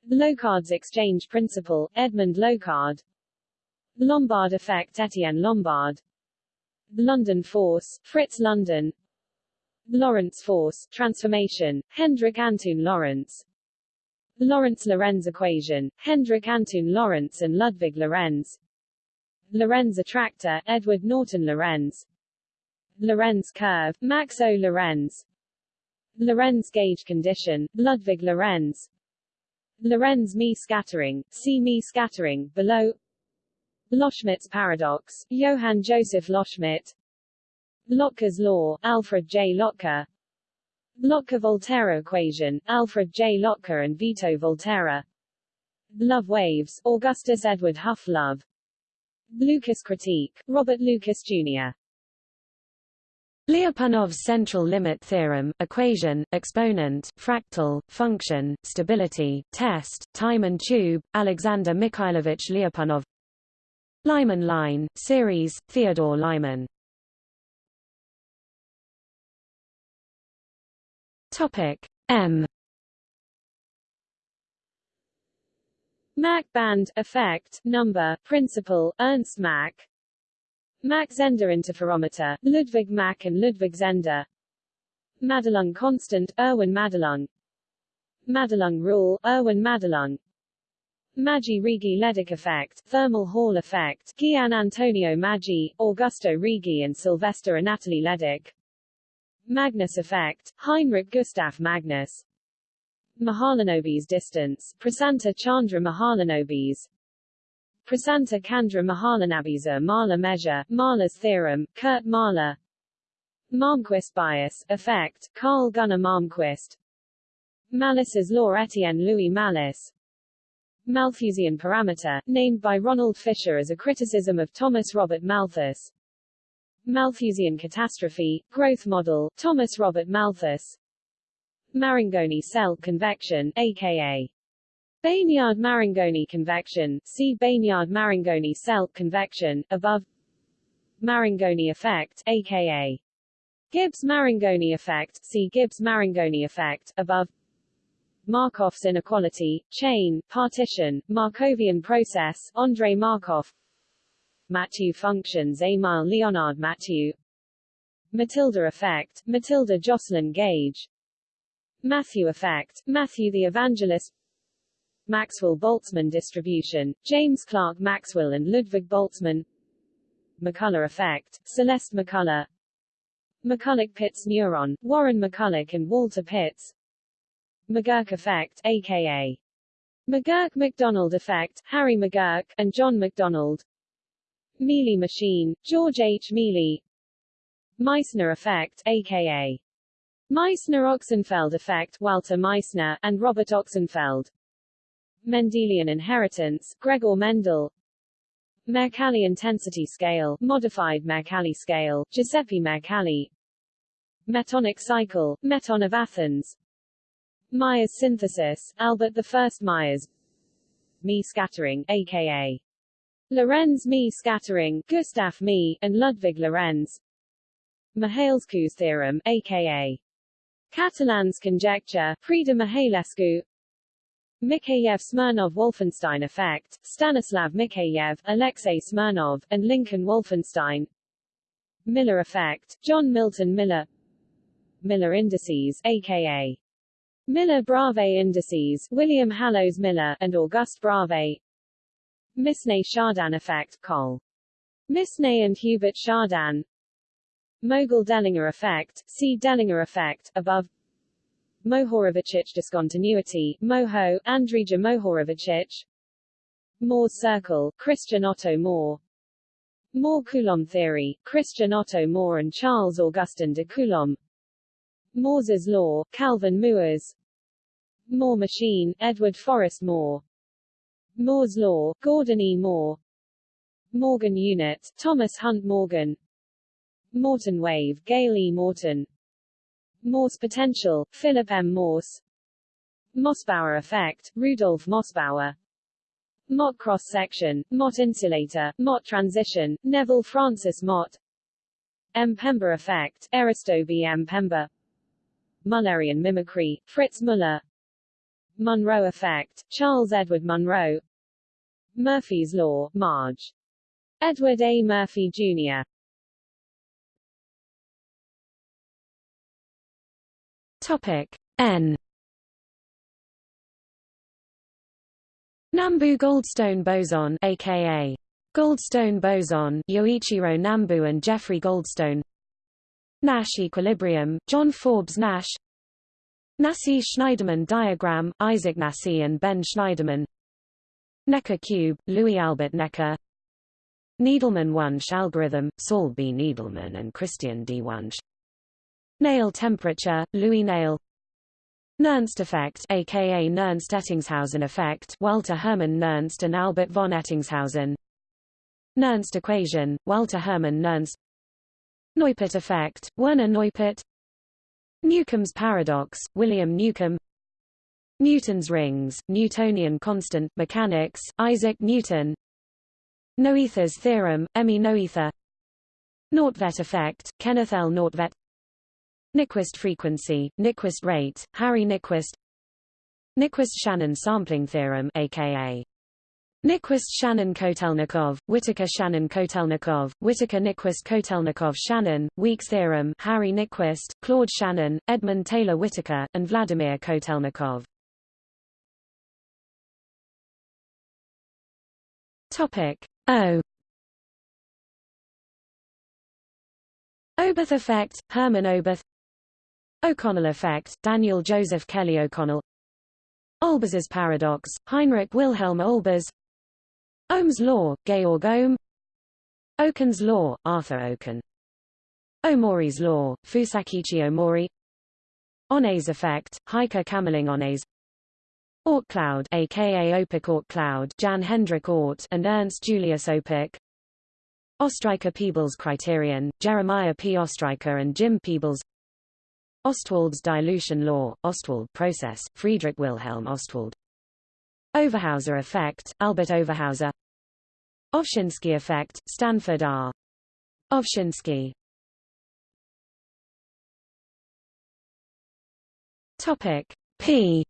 Locard's exchange principle, Edmund Locard. Lombard effect Etienne Lombard. London force, Fritz London. Lorentz force, transformation, Hendrik Antoon Lorentz Lorentz-Lorenz equation, Hendrik Antoon Lorentz and Ludwig Lorenz. Lorenz attractor, Edward Norton Lorenz. Lorenz curve, Max O. Lorenz Lorenz gauge condition, Ludwig Lorenz Lorenz Mie scattering, see Mie scattering, below Loschmidt's paradox, Johann Joseph Loschmidt Lotka law, Alfred J. Lotka Lotka-Volterra equation, Alfred J. Lotka and Vito Volterra Love waves, Augustus Edward Hough Love Lucas critique, Robert Lucas Jr. Lyapunov's central limit theorem, equation, exponent, fractal, function, stability, test, time and tube, Alexander Mikhailovich Lyapunov. Lyman line, series, Theodore Lyman. Topic M. Mach band, effect, number, principle, Ernst Mach Mach-Zehnder interferometer, Ludwig Mach and Ludwig Zehnder, Madelung constant, Erwin Madelung. Madelung rule, Erwin Madelung. Maggi-Righi Leduc effect, thermal Hall effect, Gian Antonio Maggi, Augusto Righi and Sylvester Anatoly Leduc Magnus effect, Heinrich Gustav Magnus. Mahalanobis distance, Prasanta Chandra Mahalanobis Prasanta Chandra Mahalanobisa Mahler measure, Mahler's theorem, Kurt Mahler Malmquist bias, effect, Carl Gunnar Malmquist. Malus's law Etienne Louis Malus. Malthusian parameter, named by Ronald Fisher as a criticism of Thomas Robert Malthus. Malthusian catastrophe, growth model, Thomas Robert Malthus. Marangoni cell convection, aka Bénard-Marangoni convection, see Bénard-Marangoni cell convection, above. Marangoni effect, aka Gibbs-Marangoni effect, see Gibbs-Marangoni effect, above. Markov's inequality, chain, partition, Markovian process, Andrei Markov. Mathieu functions Emile Leonard Mathieu. Matilda effect, Matilda Joslyn Gage. Matthew effect, Matthew the Evangelist Maxwell-Boltzmann distribution, James Clerk Maxwell and Ludwig Boltzmann. McCollough effect, Celeste McCollough McCulloch-Pitts neuron, Warren McCulloch and Walter Pitts. McGurk effect, aka McGurk-McDonald effect, Harry McGurk, and John McDonald. Mealy machine, George H. Mealy. Meissner effect, aka Meissner-Ochsenfeld effect, Walter Meissner, and Robert Ochsenfeld Mendelian inheritance, Gregor Mendel. Mercalli intensity scale, modified Mercalli scale, Giuseppe Mercalli. Metonic cycle, Meton of Athens. Meyers synthesis, Albert I Meyers. Mie scattering, aka Lorenz Mie scattering, Gustav Mie, and Ludwig Lorenz. Mihăilescu's theorem, aka Catalan's conjecture, Preda Mihăilescu Mikheyev-Smirnov-Wolfenstein effect, Stanislav Mikheyev, Alexei Smirnov, and Lincoln Wolfenstein. Miller effect, John Milton Miller. Miller indices, aka Miller-Bravais indices, William Hallowes Miller, and Auguste Bravais Misne-Chardin effect, Col. Misne and Hubert Chardin. Mögel-Dellinger effect, see Dellinger effect, above Mohorovičić discontinuity, Moho, Andrija Mohorovičić Mohr's circle, Christian Otto Mohr, Mohr Coulomb theory, Christian Otto Mohr and Charles Augustin de Coulomb. Moore's law, Calvin Mooers Moore machine, Edward Forrest Moore, Moore's law, Gordon E. Moore, Morgan unit, Thomas Hunt Morgan. Moreton wave, Gale E. Moreton Morse potential, Philip M. Morse Mossbauer effect, Rudolf Mossbauer Mott cross-section, Mott insulator, Mott transition, Neville Francis Mott Mpemba effect, Erasto B. Mpemba Mullerian mimicry, Fritz Muller Munroe effect, Charles Edward Munroe Murphy's law, Marge. Edward A. Murphy, Jr. Topic N. Nambu Goldstone boson aka Goldstone boson Yoichiro Nambu and Jeffrey Goldstone. Nash equilibrium John Forbes Nash. Nassi-Schneiderman diagram Isaac Nassi and Ben Shneiderman. Necker cube Louis Albert Necker. Needleman-Wunsch algorithm Saul B. Needleman and Christian D. Wunsch Néel temperature, Louis Néel Nernst effect aka Nernst-Ettingshausen effect Walter Hermann Nernst and Albert von Ettingshausen. Nernst equation, Walter Hermann Nernst. Neupert effect, Werner Neupert. Newcomb's paradox, William Newcomb. Newton's rings, Newtonian constant, mechanics, Isaac Newton. Noether's theorem, Emmy Noether. Nordtvedt effect, Kenneth L. Nordtvedt Nyquist frequency, Nyquist rate, Harry Nyquist Nyquist-Shannon sampling theorem aka Nyquist-Shannon-Kotelnikov, Whittaker-Shannon-Kotelnikov, Whittaker-Nyquist-Kotelnikov-Shannon, Weekes theorem, Harry Nyquist, Claude Shannon, Edmund Taylor Whittaker, and Vladimir Kotelnikov. Topic O. Oberth effect, Hermann Oberth O'Connell effect, Daniel Joseph Kelly O'Connell. Olbers's paradox, Heinrich Wilhelm Olbers. Ohm's law, Georg Ohm. Okun's law, Arthur Okun Omori's law, Fusakichi Omori Onnes effect, Heike Kamerlingh Onnes Oort cloud aka Öpik Oort cloud Jan Hendrik Oort and Ernst Julius Öpik Ostriker-Peebles criterion, Jeremiah P. Ostriker and Jim Peebles Ostwald's dilution law, Ostwald process, Friedrich Wilhelm Ostwald. Overhauser effect, Albert Overhauser. Ovshinsky effect, Stanford R. Ovshinsky. Topic P.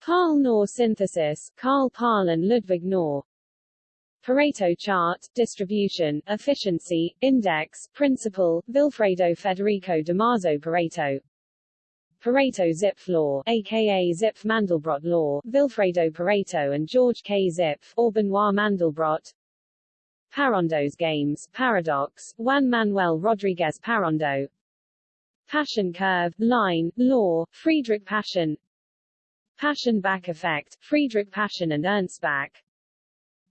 Karl-Knorr synthesis, Karl Paal and Ludwig Knorr Pareto chart, distribution, efficiency, index, principle, Vilfredo Federico Damaso Pareto Pareto Zipf law, aka Zipf Mandelbrot law, Vilfredo Pareto and George K. Zipf, or Benoit Mandelbrot Parrondo's games, paradox, Juan Manuel Rodriguez Parrondo Paschen curve, line, law, Friedrich Paschen. Paschen back effect, Friedrich Paschen and Ernst Back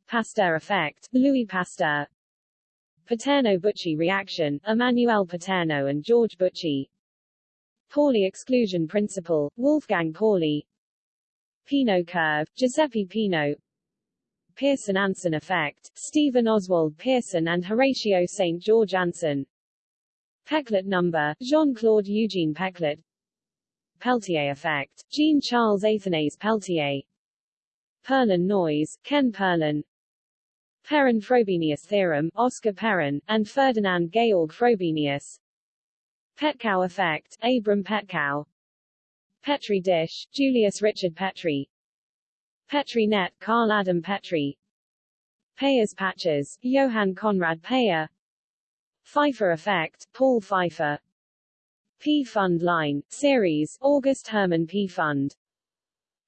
Pasteur effect, Louis Pasteur. Paterno-Büchi reaction, Emmanuel Paterno and George Büchi. Pauli exclusion principle, Wolfgang Pauli. Peano curve, Giuseppe Peano Pearson-Anson effect, Stephen Oswald Pearson and Horatio St. George Anson. Peclet number, Jean-Claude Eugene Peclet. Peltier effect, Jean-Charles Athanase Peltier. Perlin noise, Ken Perlin Perron-Frobenius theorem, Oscar Perron, and Ferdinand Georg Frobenius. Petkau effect, Abram Petkau Petri dish, Julius Richard Petri. Petri net, Carl Adam Petri. Peyer's patches, Johann Conrad Peyer. Pfeiffer effect, Paul Pfeiffer. Pfund line, series, August Hermann Pfund.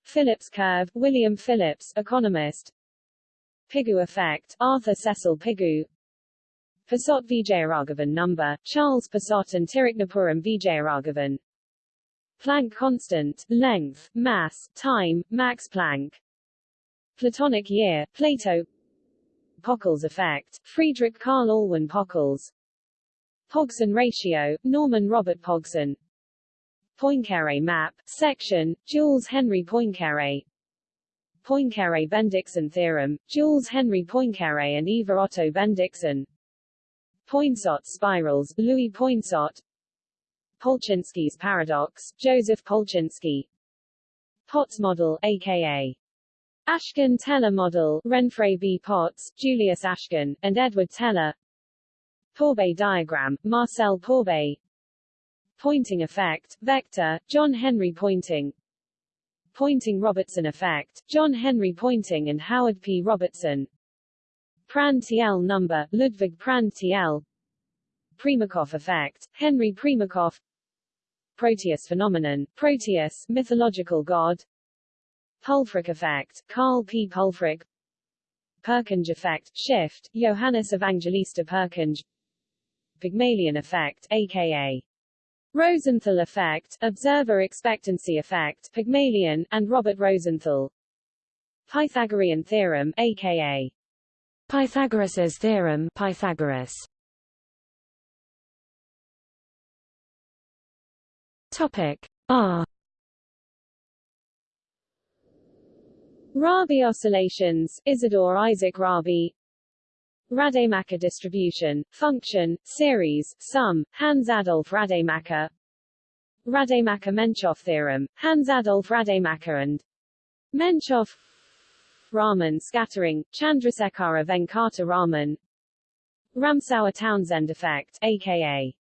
Phillips curve, William Phillips, economist Pigou effect, Arthur Cecil Pigou. Pisot Vijayaraghavan number, Charles Pisot and Tiruknapuram Vijayaraghavan. Planck constant, length, mass, time, Max Planck. Platonic year, Plato. Pockels effect, Friedrich Karl Alwin Pockels. Pogson ratio, Norman Robert Pogson. Poincaré map, section, Jules Henry Poincaré Poincaré-Bendixson theorem, Jules Henry Poincaré and Eva Otto Bendixson Poinsot spirals, Louis Poinsot. Polchinski's paradox, Joseph Polchinski. Potts model, aka Ashkin-Teller model, Renfrey B. Potts, Julius Ashkin, and Edward Teller. Pourbaix diagram, Marcel Pourbaix Poynting effect, vector, John Henry Poynting Poynting-Robertson effect, John Henry Poynting and Howard P. Robertson. Prandtl number, Ludwig Prandtl Primakoff effect, Henry Primakoff. Proteus phenomenon, Proteus, mythological god. Pulfrich effect, Carl P. Pulfrich Purkinje effect, shift, Johannes Evangelista Purkinje Pygmalion effect, aka Rosenthal effect, observer expectancy effect, Pygmalion, and Robert Rosenthal. Pythagorean theorem, aka Pythagoras's theorem, Pythagoras. Topic R. Rabi oscillations, Isidore Isaac Rabi, Rademacher distribution, function, series, sum, Hans-Adolf Rademacher. Rademacher-Menchoff theorem, Hans-Adolf Rademacher and Menchoff Raman scattering, Chandrasekhara Venkata Raman. Ramsauer-Townsend effect, aka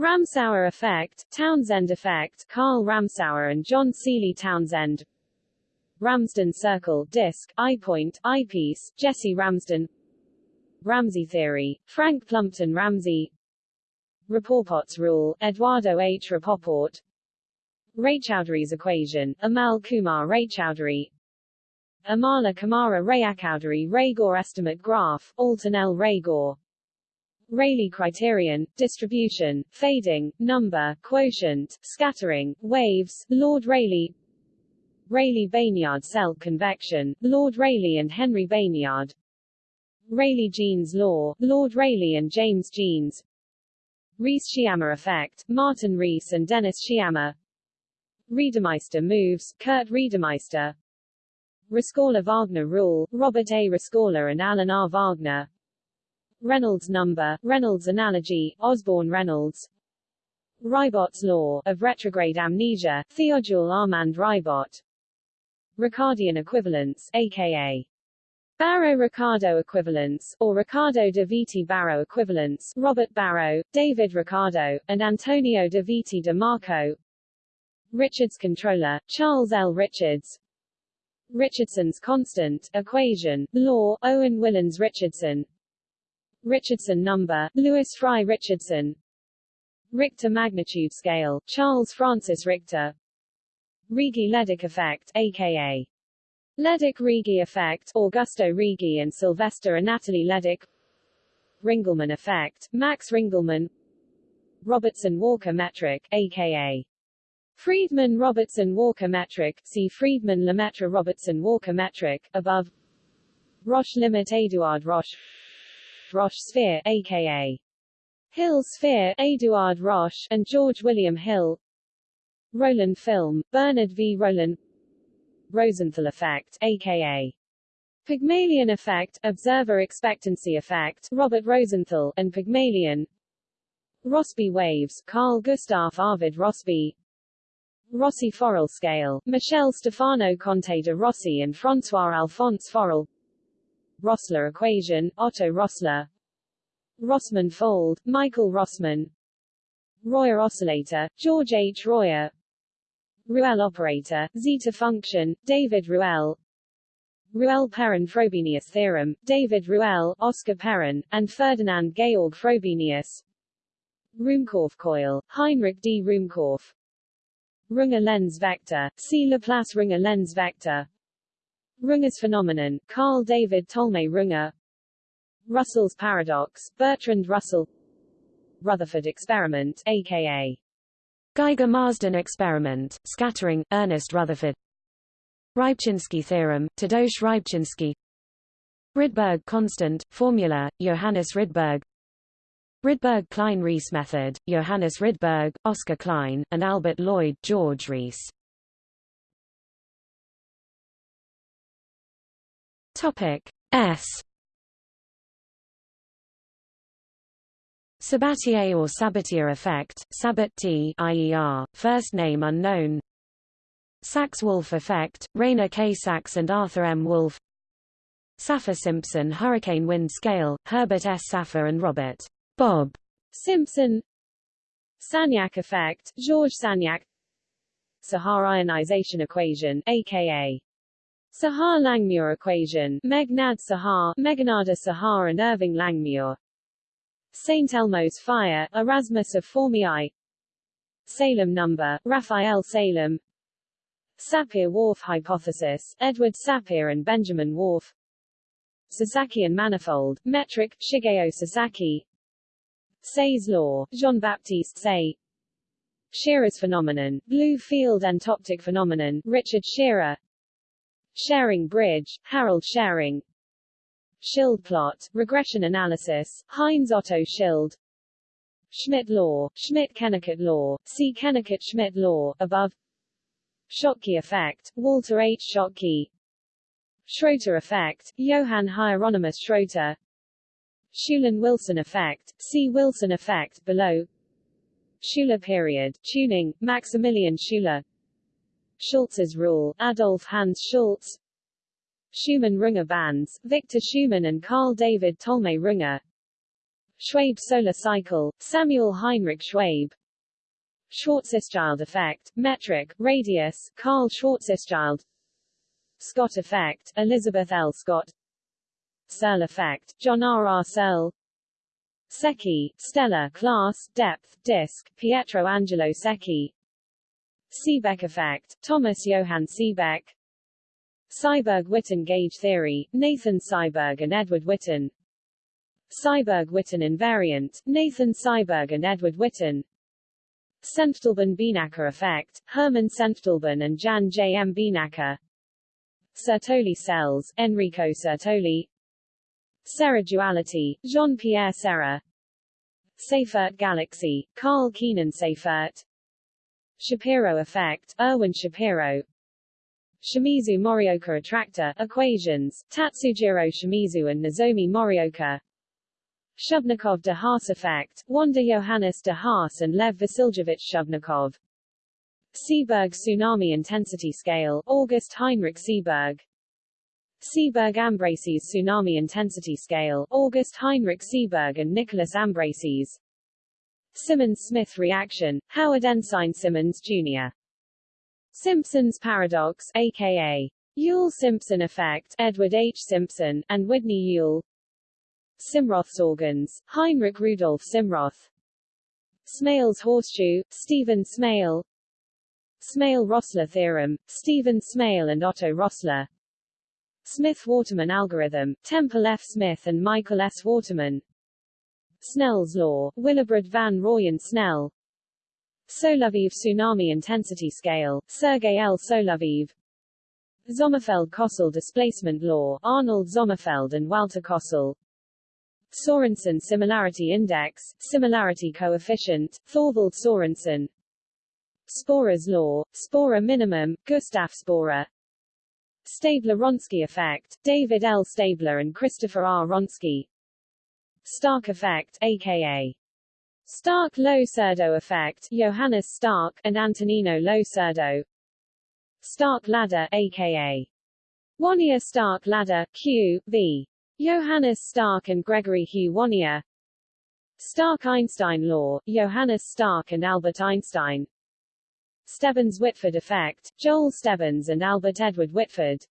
Ramsauer effect, Townsend effect, Karl Ramsauer and John Seeley Townsend. Ramsden circle, disk, I-point, eyepiece, Jesse Ramsden Ramsey theory, Frank Plumpton Ramsey. Rapoport's rule, Eduardo H. Rapoport. Raychaudhuri's equation, Amal Kumar Raychaudhuri Amala Kumara Rayacowdhury Raygor estimate graph, Alton L. Raygor Rayleigh criterion, distribution, fading, number, quotient, scattering, waves, Lord Rayleigh. Rayleigh-Bénard cell convection, Lord Rayleigh and Henry Bénard Rayleigh-Jeans law, Lord Rayleigh and James Jeans. Rees-Sciamma effect, Martin Rees and Dennis Sciamma Reidemeister moves, Kurt Reidemeister Rescorla-Wagner rule, Robert A. Rescorla and Alan R. Wagner. Reynolds number, Reynolds analogy, Osborne-Reynolds Ribot's law, of retrograde amnesia, Theodule Armand Ribot Ricardian equivalence, aka Barro-Ricardo equivalence, or Ricardo de Vitti-Barro equivalence, Robert Barro, David Ricardo, and Antonio de Viti de Marco. Richards controller, Charles L. Richards. Richardson's constant, equation, law, Owen Willens Richardson. Richardson number, Louis Fry Richardson. Richter magnitude scale, Charles Francis Richter. Righi-Leduc effect, aka Leduc-Righi effect, Augusto Righi and Sylvester Anatoly Leduc Ringelmann effect, Max Ringelmann. Robertson-Walker metric, aka Friedmann-Robertson-Walker metric, see Friedmann-Lemaitre-Robertson-Walker metric, above. Roche limit Eduard Roche. Roche sphere, aka Hill sphere, Eduard Roche, and George William Hill. Roland film, Bernard v. Rowland Rosenthal effect, aka Pygmalion effect, observer expectancy effect, Robert Rosenthal, and Pygmalion. Rossby waves, Carl Gustav Arvid Rossby Rossi-Forel scale, Michel Stefano Conte de Rossi and François Alphonse Forel. Rossler equation, Otto Rossler. Rossmann fold, Michael Rossmann. Royer oscillator, George H. Royer Ruelle operator, zeta function, David Ruelle Ruelle-Perron-Frobenius theorem, David Ruelle, Oscar Perron, and Ferdinand Georg Frobenius. Ruhmkorff coil, Heinrich D. Ruhmkorff. Runge Lenz vector, see Laplace Runge Lenz vector. Runge's phenomenon, Carl David Tolmé Runge Russell's paradox, Bertrand Russell. Rutherford experiment, aka Geiger-Marsden experiment, scattering, Ernest Rutherford. Rybczynski theorem, Tadeusz Rybczynski. Rydberg constant, formula, Johannes Rydberg. Rydberg-Klein-Rees method, Johannes Rydberg, Oscar Klein, and Albert Lloyd George Rees. Topic S Sabatier or Sabatier effect, Sabat T IER, first name unknown Sachs-Wolfe effect, Rainer K. Sachs and Arthur M. Wolfe Saffir-Simpson hurricane wind scale, Herbert S. Saffir and Robert Bob Simpson Sagnac effect, Georges Sagnac Saha ionization equation, aka Saha-Langmuir equation, Meghnad Saha, Meghnada Saha and Irving Langmuir St. Elmo's fire, Erasmus of Formiae. Salem number, Raphael Salem. Sapir-Whorf hypothesis, Edward Sapir and Benjamin Whorf Sasakian manifold, metric, Shigeo Sasaki. Say's law, Jean-Baptiste Say. Scheerer's phenomenon, blue field entoptic phenomenon, Richard Scheerer. Schering bridge, Harold Schering Schild plot, regression analysis, Heinz Otto Schild. Schmidt law, Schmidt-Kennicutt law, see Kennicutt-Schmidt law, above. Schottky effect, Walter H. Schottky. Schroeter effect, Johann Hieronymus Schroeter. Shulin-Wilson effect, see Wilson effect below. Schuler period, tuning, Maximilian Schuler. Schultz's rule, Adolf Hans Schulz Schumann-Runge bands, Victor Schumann and Carl David Tolmé Runge Schwabe solar cycle, Samuel Heinrich Schwabe Schwarzschild effect, metric, radius, Karl Schwarzschild. Scott effect, Elizabeth L. Scott. Searle effect, John R. R. Searle. Secchi, stellar, class, depth, disk, Pietro Angelo Secchi. Seebeck effect, Thomas Johann Seebeck Seiberg-Witten gauge theory, Nathan Seiberg and Edward Witten. Seiberg-Witten invariant, Nathan Seiberg and Edward Witten. Senftleben-Beenakker effect, Hermann Senftleben and Jan J. M. Beenakker Sertoli cells, Enrico Sertoli. Serre duality, Jean-Pierre Serre Seyfert galaxy, Karl Keenan Seyfert Shapiro effect, Erwin Shapiro Shimizu Morioka attractor, equations, Tatsujiro Shimizu and Nozomi Morioka. Shubnikov de Haas effect, Wander Johannes de Haas and Lev Vasiljevich Shubnikov Sieberg tsunami intensity scale, August Heinrich Sieberg Sieberg Ambraseys tsunami intensity scale, August Heinrich Sieberg and Nicholas Ambraseys Simmons-Smith reaction, Howard Ensign Simmons, Jr. Simpson's paradox, aka Yule-Simpson effect, Edward H. Simpson, and Whitney Yule Simroth's organs, Heinrich Rudolf Simroth Smale's horseshoe, Stephen Smale Smale-Rossler theorem, Stephen Smale and Otto Rossler Smith-Waterman algorithm, Temple F. Smith and Michael S. Waterman Snell's law, Willibrord van Rooyen Snell Soloviev tsunami intensity scale, Sergei L. Soloviev Sommerfeld-Kossel displacement law, Arnold Sommerfeld and Walter Kossel Sorensen similarity index, similarity coefficient, Thorvald Sorensen Sporer's law, Sporer minimum, Gustav Sporer Staebler-Wronski effect, David L. Staebler and Christopher R. Wronski Stark effect, aka Stark-Lo-Surdo effect, Johannes Stark and Antonino Lo-Surdo Stark ladder, aka Wannier Stark ladder, Q, V. Johannes Stark and Gregory Hugh Wannier Stark-Einstein law, Johannes Stark and Albert Einstein. Stebbins-Whitford effect, Joel Stebbins and Albert Edward Whitford.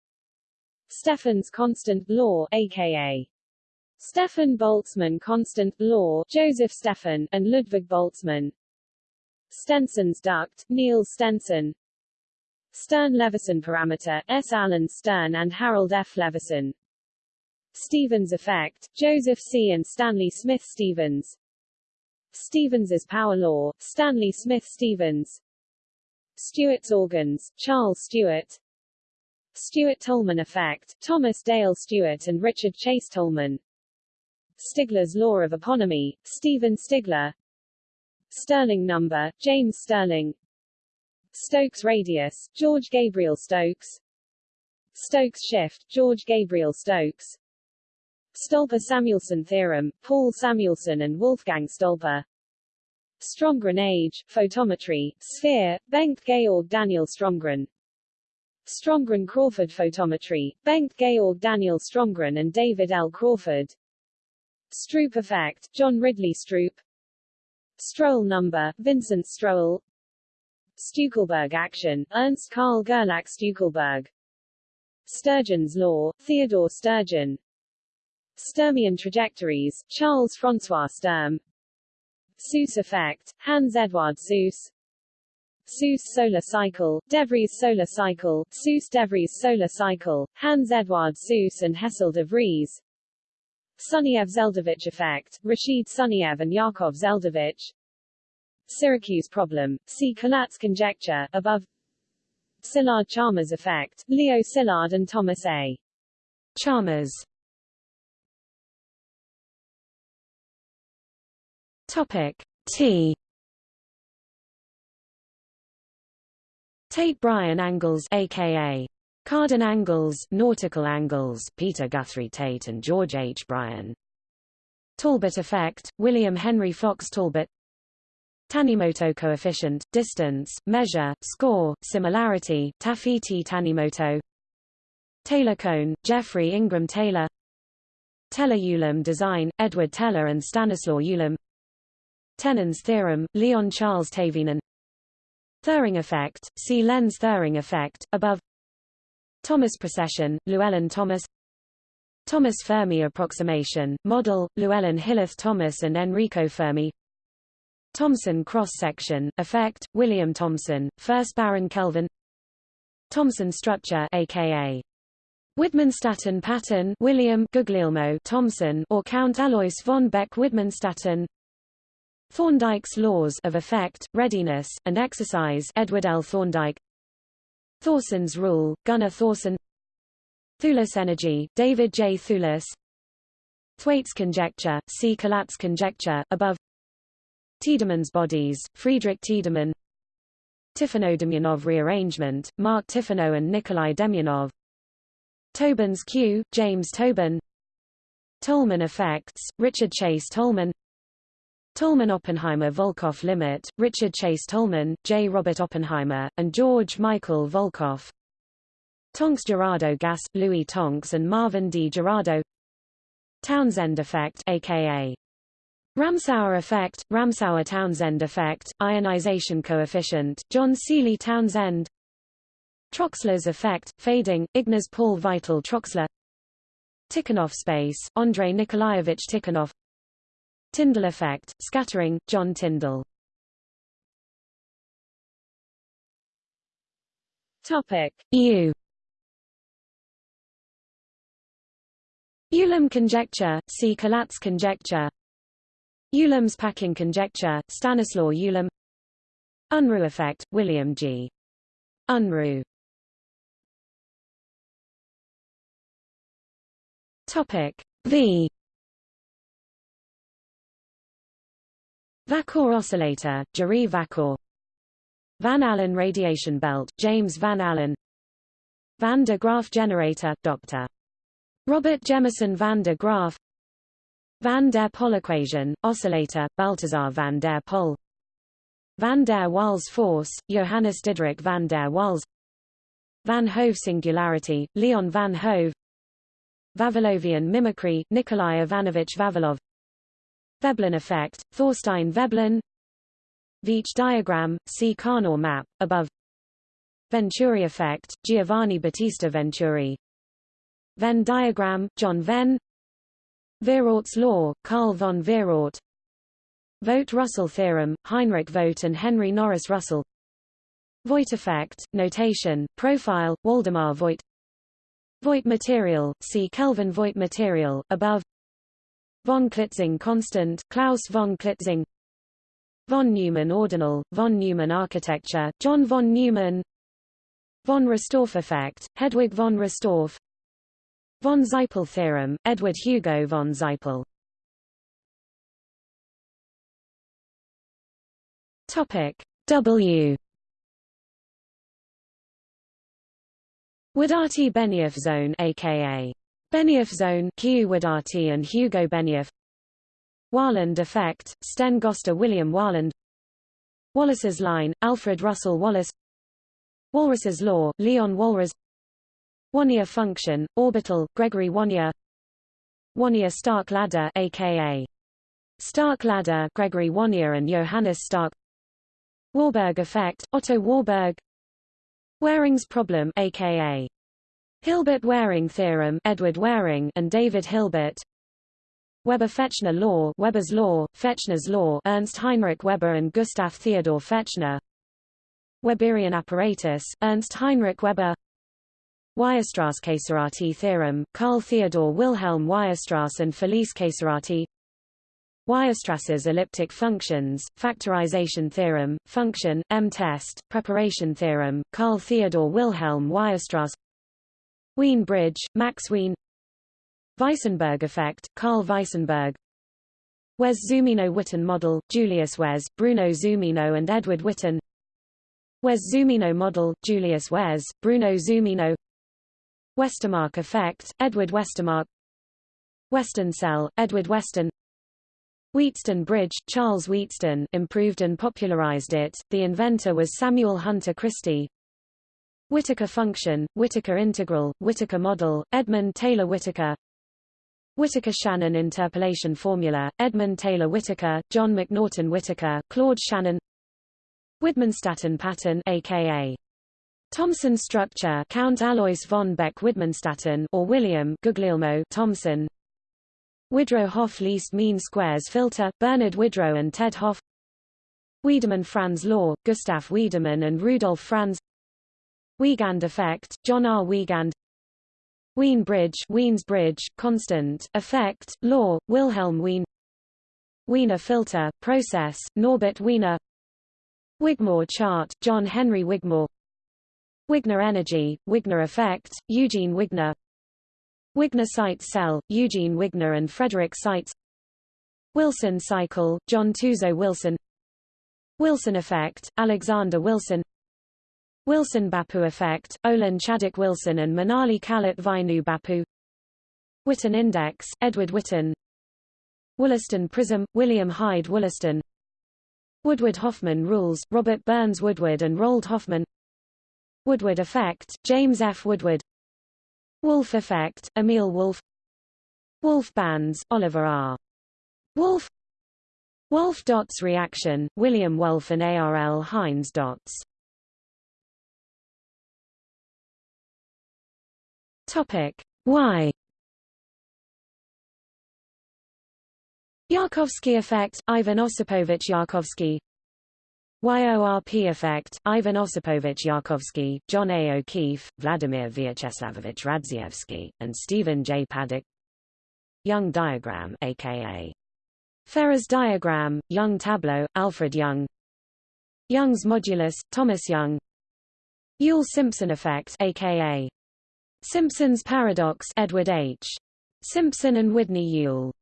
Stefan's constant law, aka Stefan Boltzmann constant law, Joseph Stefan, and Ludwig Boltzmann. Stenson's duct, Niels Stenson. Stern-Levison parameter, S. Alan Stern and Harold F. Levison. Stevens effect, Joseph C. and Stanley Smith Stevens. Stevens's power law, Stanley Smith Stevens. Stewart's organs, Charles Stewart. Stewart-Tolman effect, Thomas Dale Stewart and Richard Chase Tolman. Stigler's law of eponymy, Stephen Stigler. Stirling number, James Stirling. Stokes radius, George Gabriel Stokes. Stokes shift, George Gabriel Stokes. Stolper-Samuelson theorem, Paul Samuelson and Wolfgang Stolper. Stromgren age, photometry, sphere, Bengt Georg Daniel Stromgren. Stromgren Crawford photometry, Bengt Georg Daniel Stromgren and David L. Crawford. Stroop effect, John Ridley Stroop. Strouhal number, Vincent Strouhal. Stueckelberg action, Ernst Karl Gerlach Stueckelberg. Sturgeon's law, Theodore Sturgeon. Sturmian trajectories, Charles François Sturm. Suess effect, Hans Eduard Suess. Suess solar cycle, De Vries solar cycle, Suess-De Vries solar cycle, Hans Eduard Suess and Hessel de Vries. Sunyaev-Zeldovich effect, Rashid Sunyaev and Yakov Zeldovich. Syracuse problem, see Collatz conjecture, above. Szilard-Chalmers effect, Leo Szilard and Thomas A. Chalmers. Topic T. Tait Bryan angles, aka Cardan angles, nautical angles, Peter Guthrie Tait and George H. Bryan. Talbot effect, William Henry Fox Talbot. Tanimoto coefficient, distance, measure, score, similarity, Tafiti-Tanimoto. Taylor cone, Geoffrey Ingram Taylor. Teller-Ulam design, Edward Teller and Stanislaw Ulam. Tennant's theorem, Leon Charles Thévenin. Thirring effect, see Lenz-Thirring effect, above. Thomas precession, Llewellyn Thomas Thomas Fermi approximation, model, Llewellyn Hilleth Thomas and Enrico Fermi Thomson cross-section, effect, William Thomson, 1st Baron Kelvin Thomson structure aka Widmanstätten pattern William Guglielmo Thomson or Count Alois von Beck-Widmanstätten Thorndike's laws of effect, readiness, and exercise Edward L. Thorndike Thorson's rule, Gunnar Thorson Thouless energy, David J. Thouless Thwaites conjecture, see Collatz conjecture, above. Tiedemann's bodies, Friedrich Tiedemann. Tiffeneau-Demyanov rearrangement, Mark Tiffeneau and Nikolai Demyanov Tobin's Q, James Tobin. Tolman effects, Richard Chase Tolman Tolman-Oppenheimer-Volkoff limit, Richard Chase Tolman, J. Robert Oppenheimer, and George Michael Volkoff. Tonks-Girardeau gas, Louis Tonks and Marvin D. Girardeau Townsend effect aka Ramsauer effect, Ramsauer-Townsend effect, ionization coefficient, John Seeley Townsend Troxler's effect, fading, Ignaz Paul Vital Troxler Tikhonov space, Andrei Nikolaevich Tikhonov Tyndall effect, scattering, John Tyndall. Topic U. Ulam conjecture, see Collatz conjecture. Ulam's packing conjecture, Stanislaw Ulam. Unruh effect, William G. Unruh. Topic V. Vackář oscillator, Jiří Vackář Van Allen radiation belt, James Van Allen. Van de Graaff generator, Dr. Robert Jemison van der Graaff. Van der Pol equation, oscillator, Balthasar van der Pol. Van der Waals force, Johannes Diderik van der Waals. Van Hove singularity, Leon van Hove. Vavilovian mimicry, Nikolai Ivanovich Vavilov Veblen effect, Thorstein Veblen. Veitch diagram, see Karnaugh map, above. Venturi effect, Giovanni Battista Venturi. Venn diagram, John Venn. Vierordt's law, Carl von Werourt Vogt-Russell theorem, Heinrich Vogt and Henry Norris Russell. Voigt effect, notation, profile, Waldemar Voigt Voigt material, see Kelvin Voigt material, above Von Klitzing constant, Klaus von Klitzing Von Neumann ordinal, von Neumann architecture, John von Neumann Von Restorff effect, Hedwig von Restorff Von Zeipel theorem, Edward Hugo von Zeipel. Topic W. Wadati-Benioff zone aka Benioff zone Wadati and Hugo Benioff. Wahlund effect, Sten Gösta William Wahlund Wallace's line, Alfred Russel Wallace. Walras's law, Leon Walras Wannier function, orbital, Gregory Wannier Wannier-Stark ladder aka Stark ladder, Gregory Wannier and Johannes Stark. Warburg effect, Otto Warburg. Waring's problem aka Hilbert-Waring theorem, Edward Waring and David Hilbert. Weber-Fechner law, Weber's law, Fechner's law, Ernst Heinrich Weber and Gustav Theodor Fechner. Weberian apparatus, Ernst Heinrich Weber. Weierstrass-Casorati theorem, Carl Theodor Wilhelm Weierstrass and Felice Casorati Weierstrass's elliptic functions, factorization theorem, function, M-test, preparation theorem, Carl Theodor Wilhelm Weierstrass Wien bridge, Max Wien Weissenberg effect, Carl Weissenberg. Wess-Zumino-Witten model, Julius Wess, Bruno Zumino and Edward Witten. Wess-Zumino model, Julius Wess, Bruno Zumino. Westermarck effect, Edward Westermarck. Weston cell, Edward Weston. Wheatstone Bridge, Charles Wheatstone improved and popularized it, the inventor was Samuel Hunter Christie Whittaker function, Whittaker integral, Whittaker model, Edmund Taylor Whittaker Whittaker-Shannon interpolation formula, Edmund Taylor Whittaker, John McNaughton Whittaker, Claude Shannon. Widmanstätten pattern aka Thomson structure Count Alois von Beck Widmanstätten or William Guglielmo Thomson. Widrow Hoff least mean squares filter Bernard Widrow and Ted Hoff Wiedemann Franz law Gustav Wiedemann and Rudolf Franz Wiegand effect John R. Wiegand. Wien bridge Wien's bridge constant effect law Wilhelm Wien. Wiener filter process Norbert Wiener. Wigmore chart, John Henry Wigmore. Wigner energy, Wigner effect, Eugene Wigner. Wigner Seitz cell, Eugene Wigner and Frederick Seitz Wilson cycle, John Tuzo Wilson. Wilson effect, Alexander Wilson Wilson-Bappu effect, Olin Chadwick Wilson and Manali Kallat Vainu Bappu Witten index, Edward Witten. Wollaston prism, William Hyde Wollaston. Woodward-Hoffmann rules, Robert Burns Woodward and Roald Hoffmann Woodward effect, James F. Woodward. Wolf effect, Emil Wolf. Wolf bands, Oliver R. Wolf. Wulff Dötz reaction, William Wulff and ARL Heinz Dötz Topic. Y Yarkovsky effect, Ivan Osipovich Yarkovsky. YORP effect, Ivan Osipovich Yarkovsky, John A. O'Keefe, Vladimir Vyacheslavovich Radzievsky, and Stephen J. Paddack. Young diagram aka Ferrer's diagram, Young tableau, Alfred Young. Young's modulus, Thomas Young. Yule-Simpson effect aka Simpson's paradox Edward H. Simpson and Whitney Yule.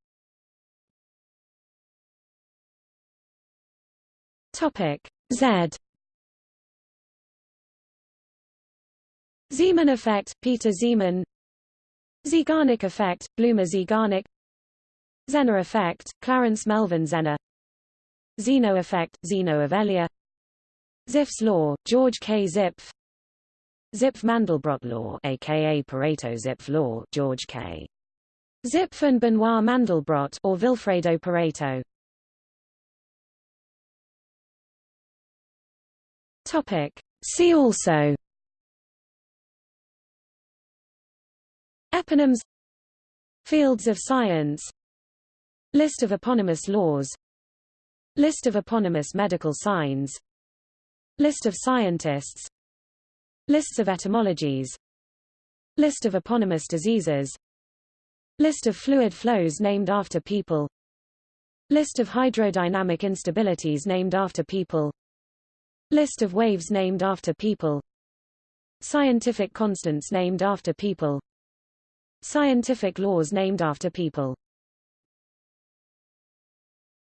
Topic Z. Zeeman effect, Peter Zeeman. Zeigarnik effect, Bluma Zeigarnik Zener effect, Clarence Melvin Zener Zeno effect, Zeno of Elea Zipf's law, George K. Zipf Zipf-Mandelbrot law aka Pareto-Zipf law, George K. Zipf and Benoit Mandelbrot or Vilfredo Pareto. Topic. See also. Eponyms. Fields of science. List of eponymous laws. List of eponymous medical signs. List of scientists Lists of etymologies. List of eponymous diseases. List of fluid flows named after people. List of hydrodynamic instabilities named after people. List of waves named after people. Scientific constants named after people. Scientific laws named after people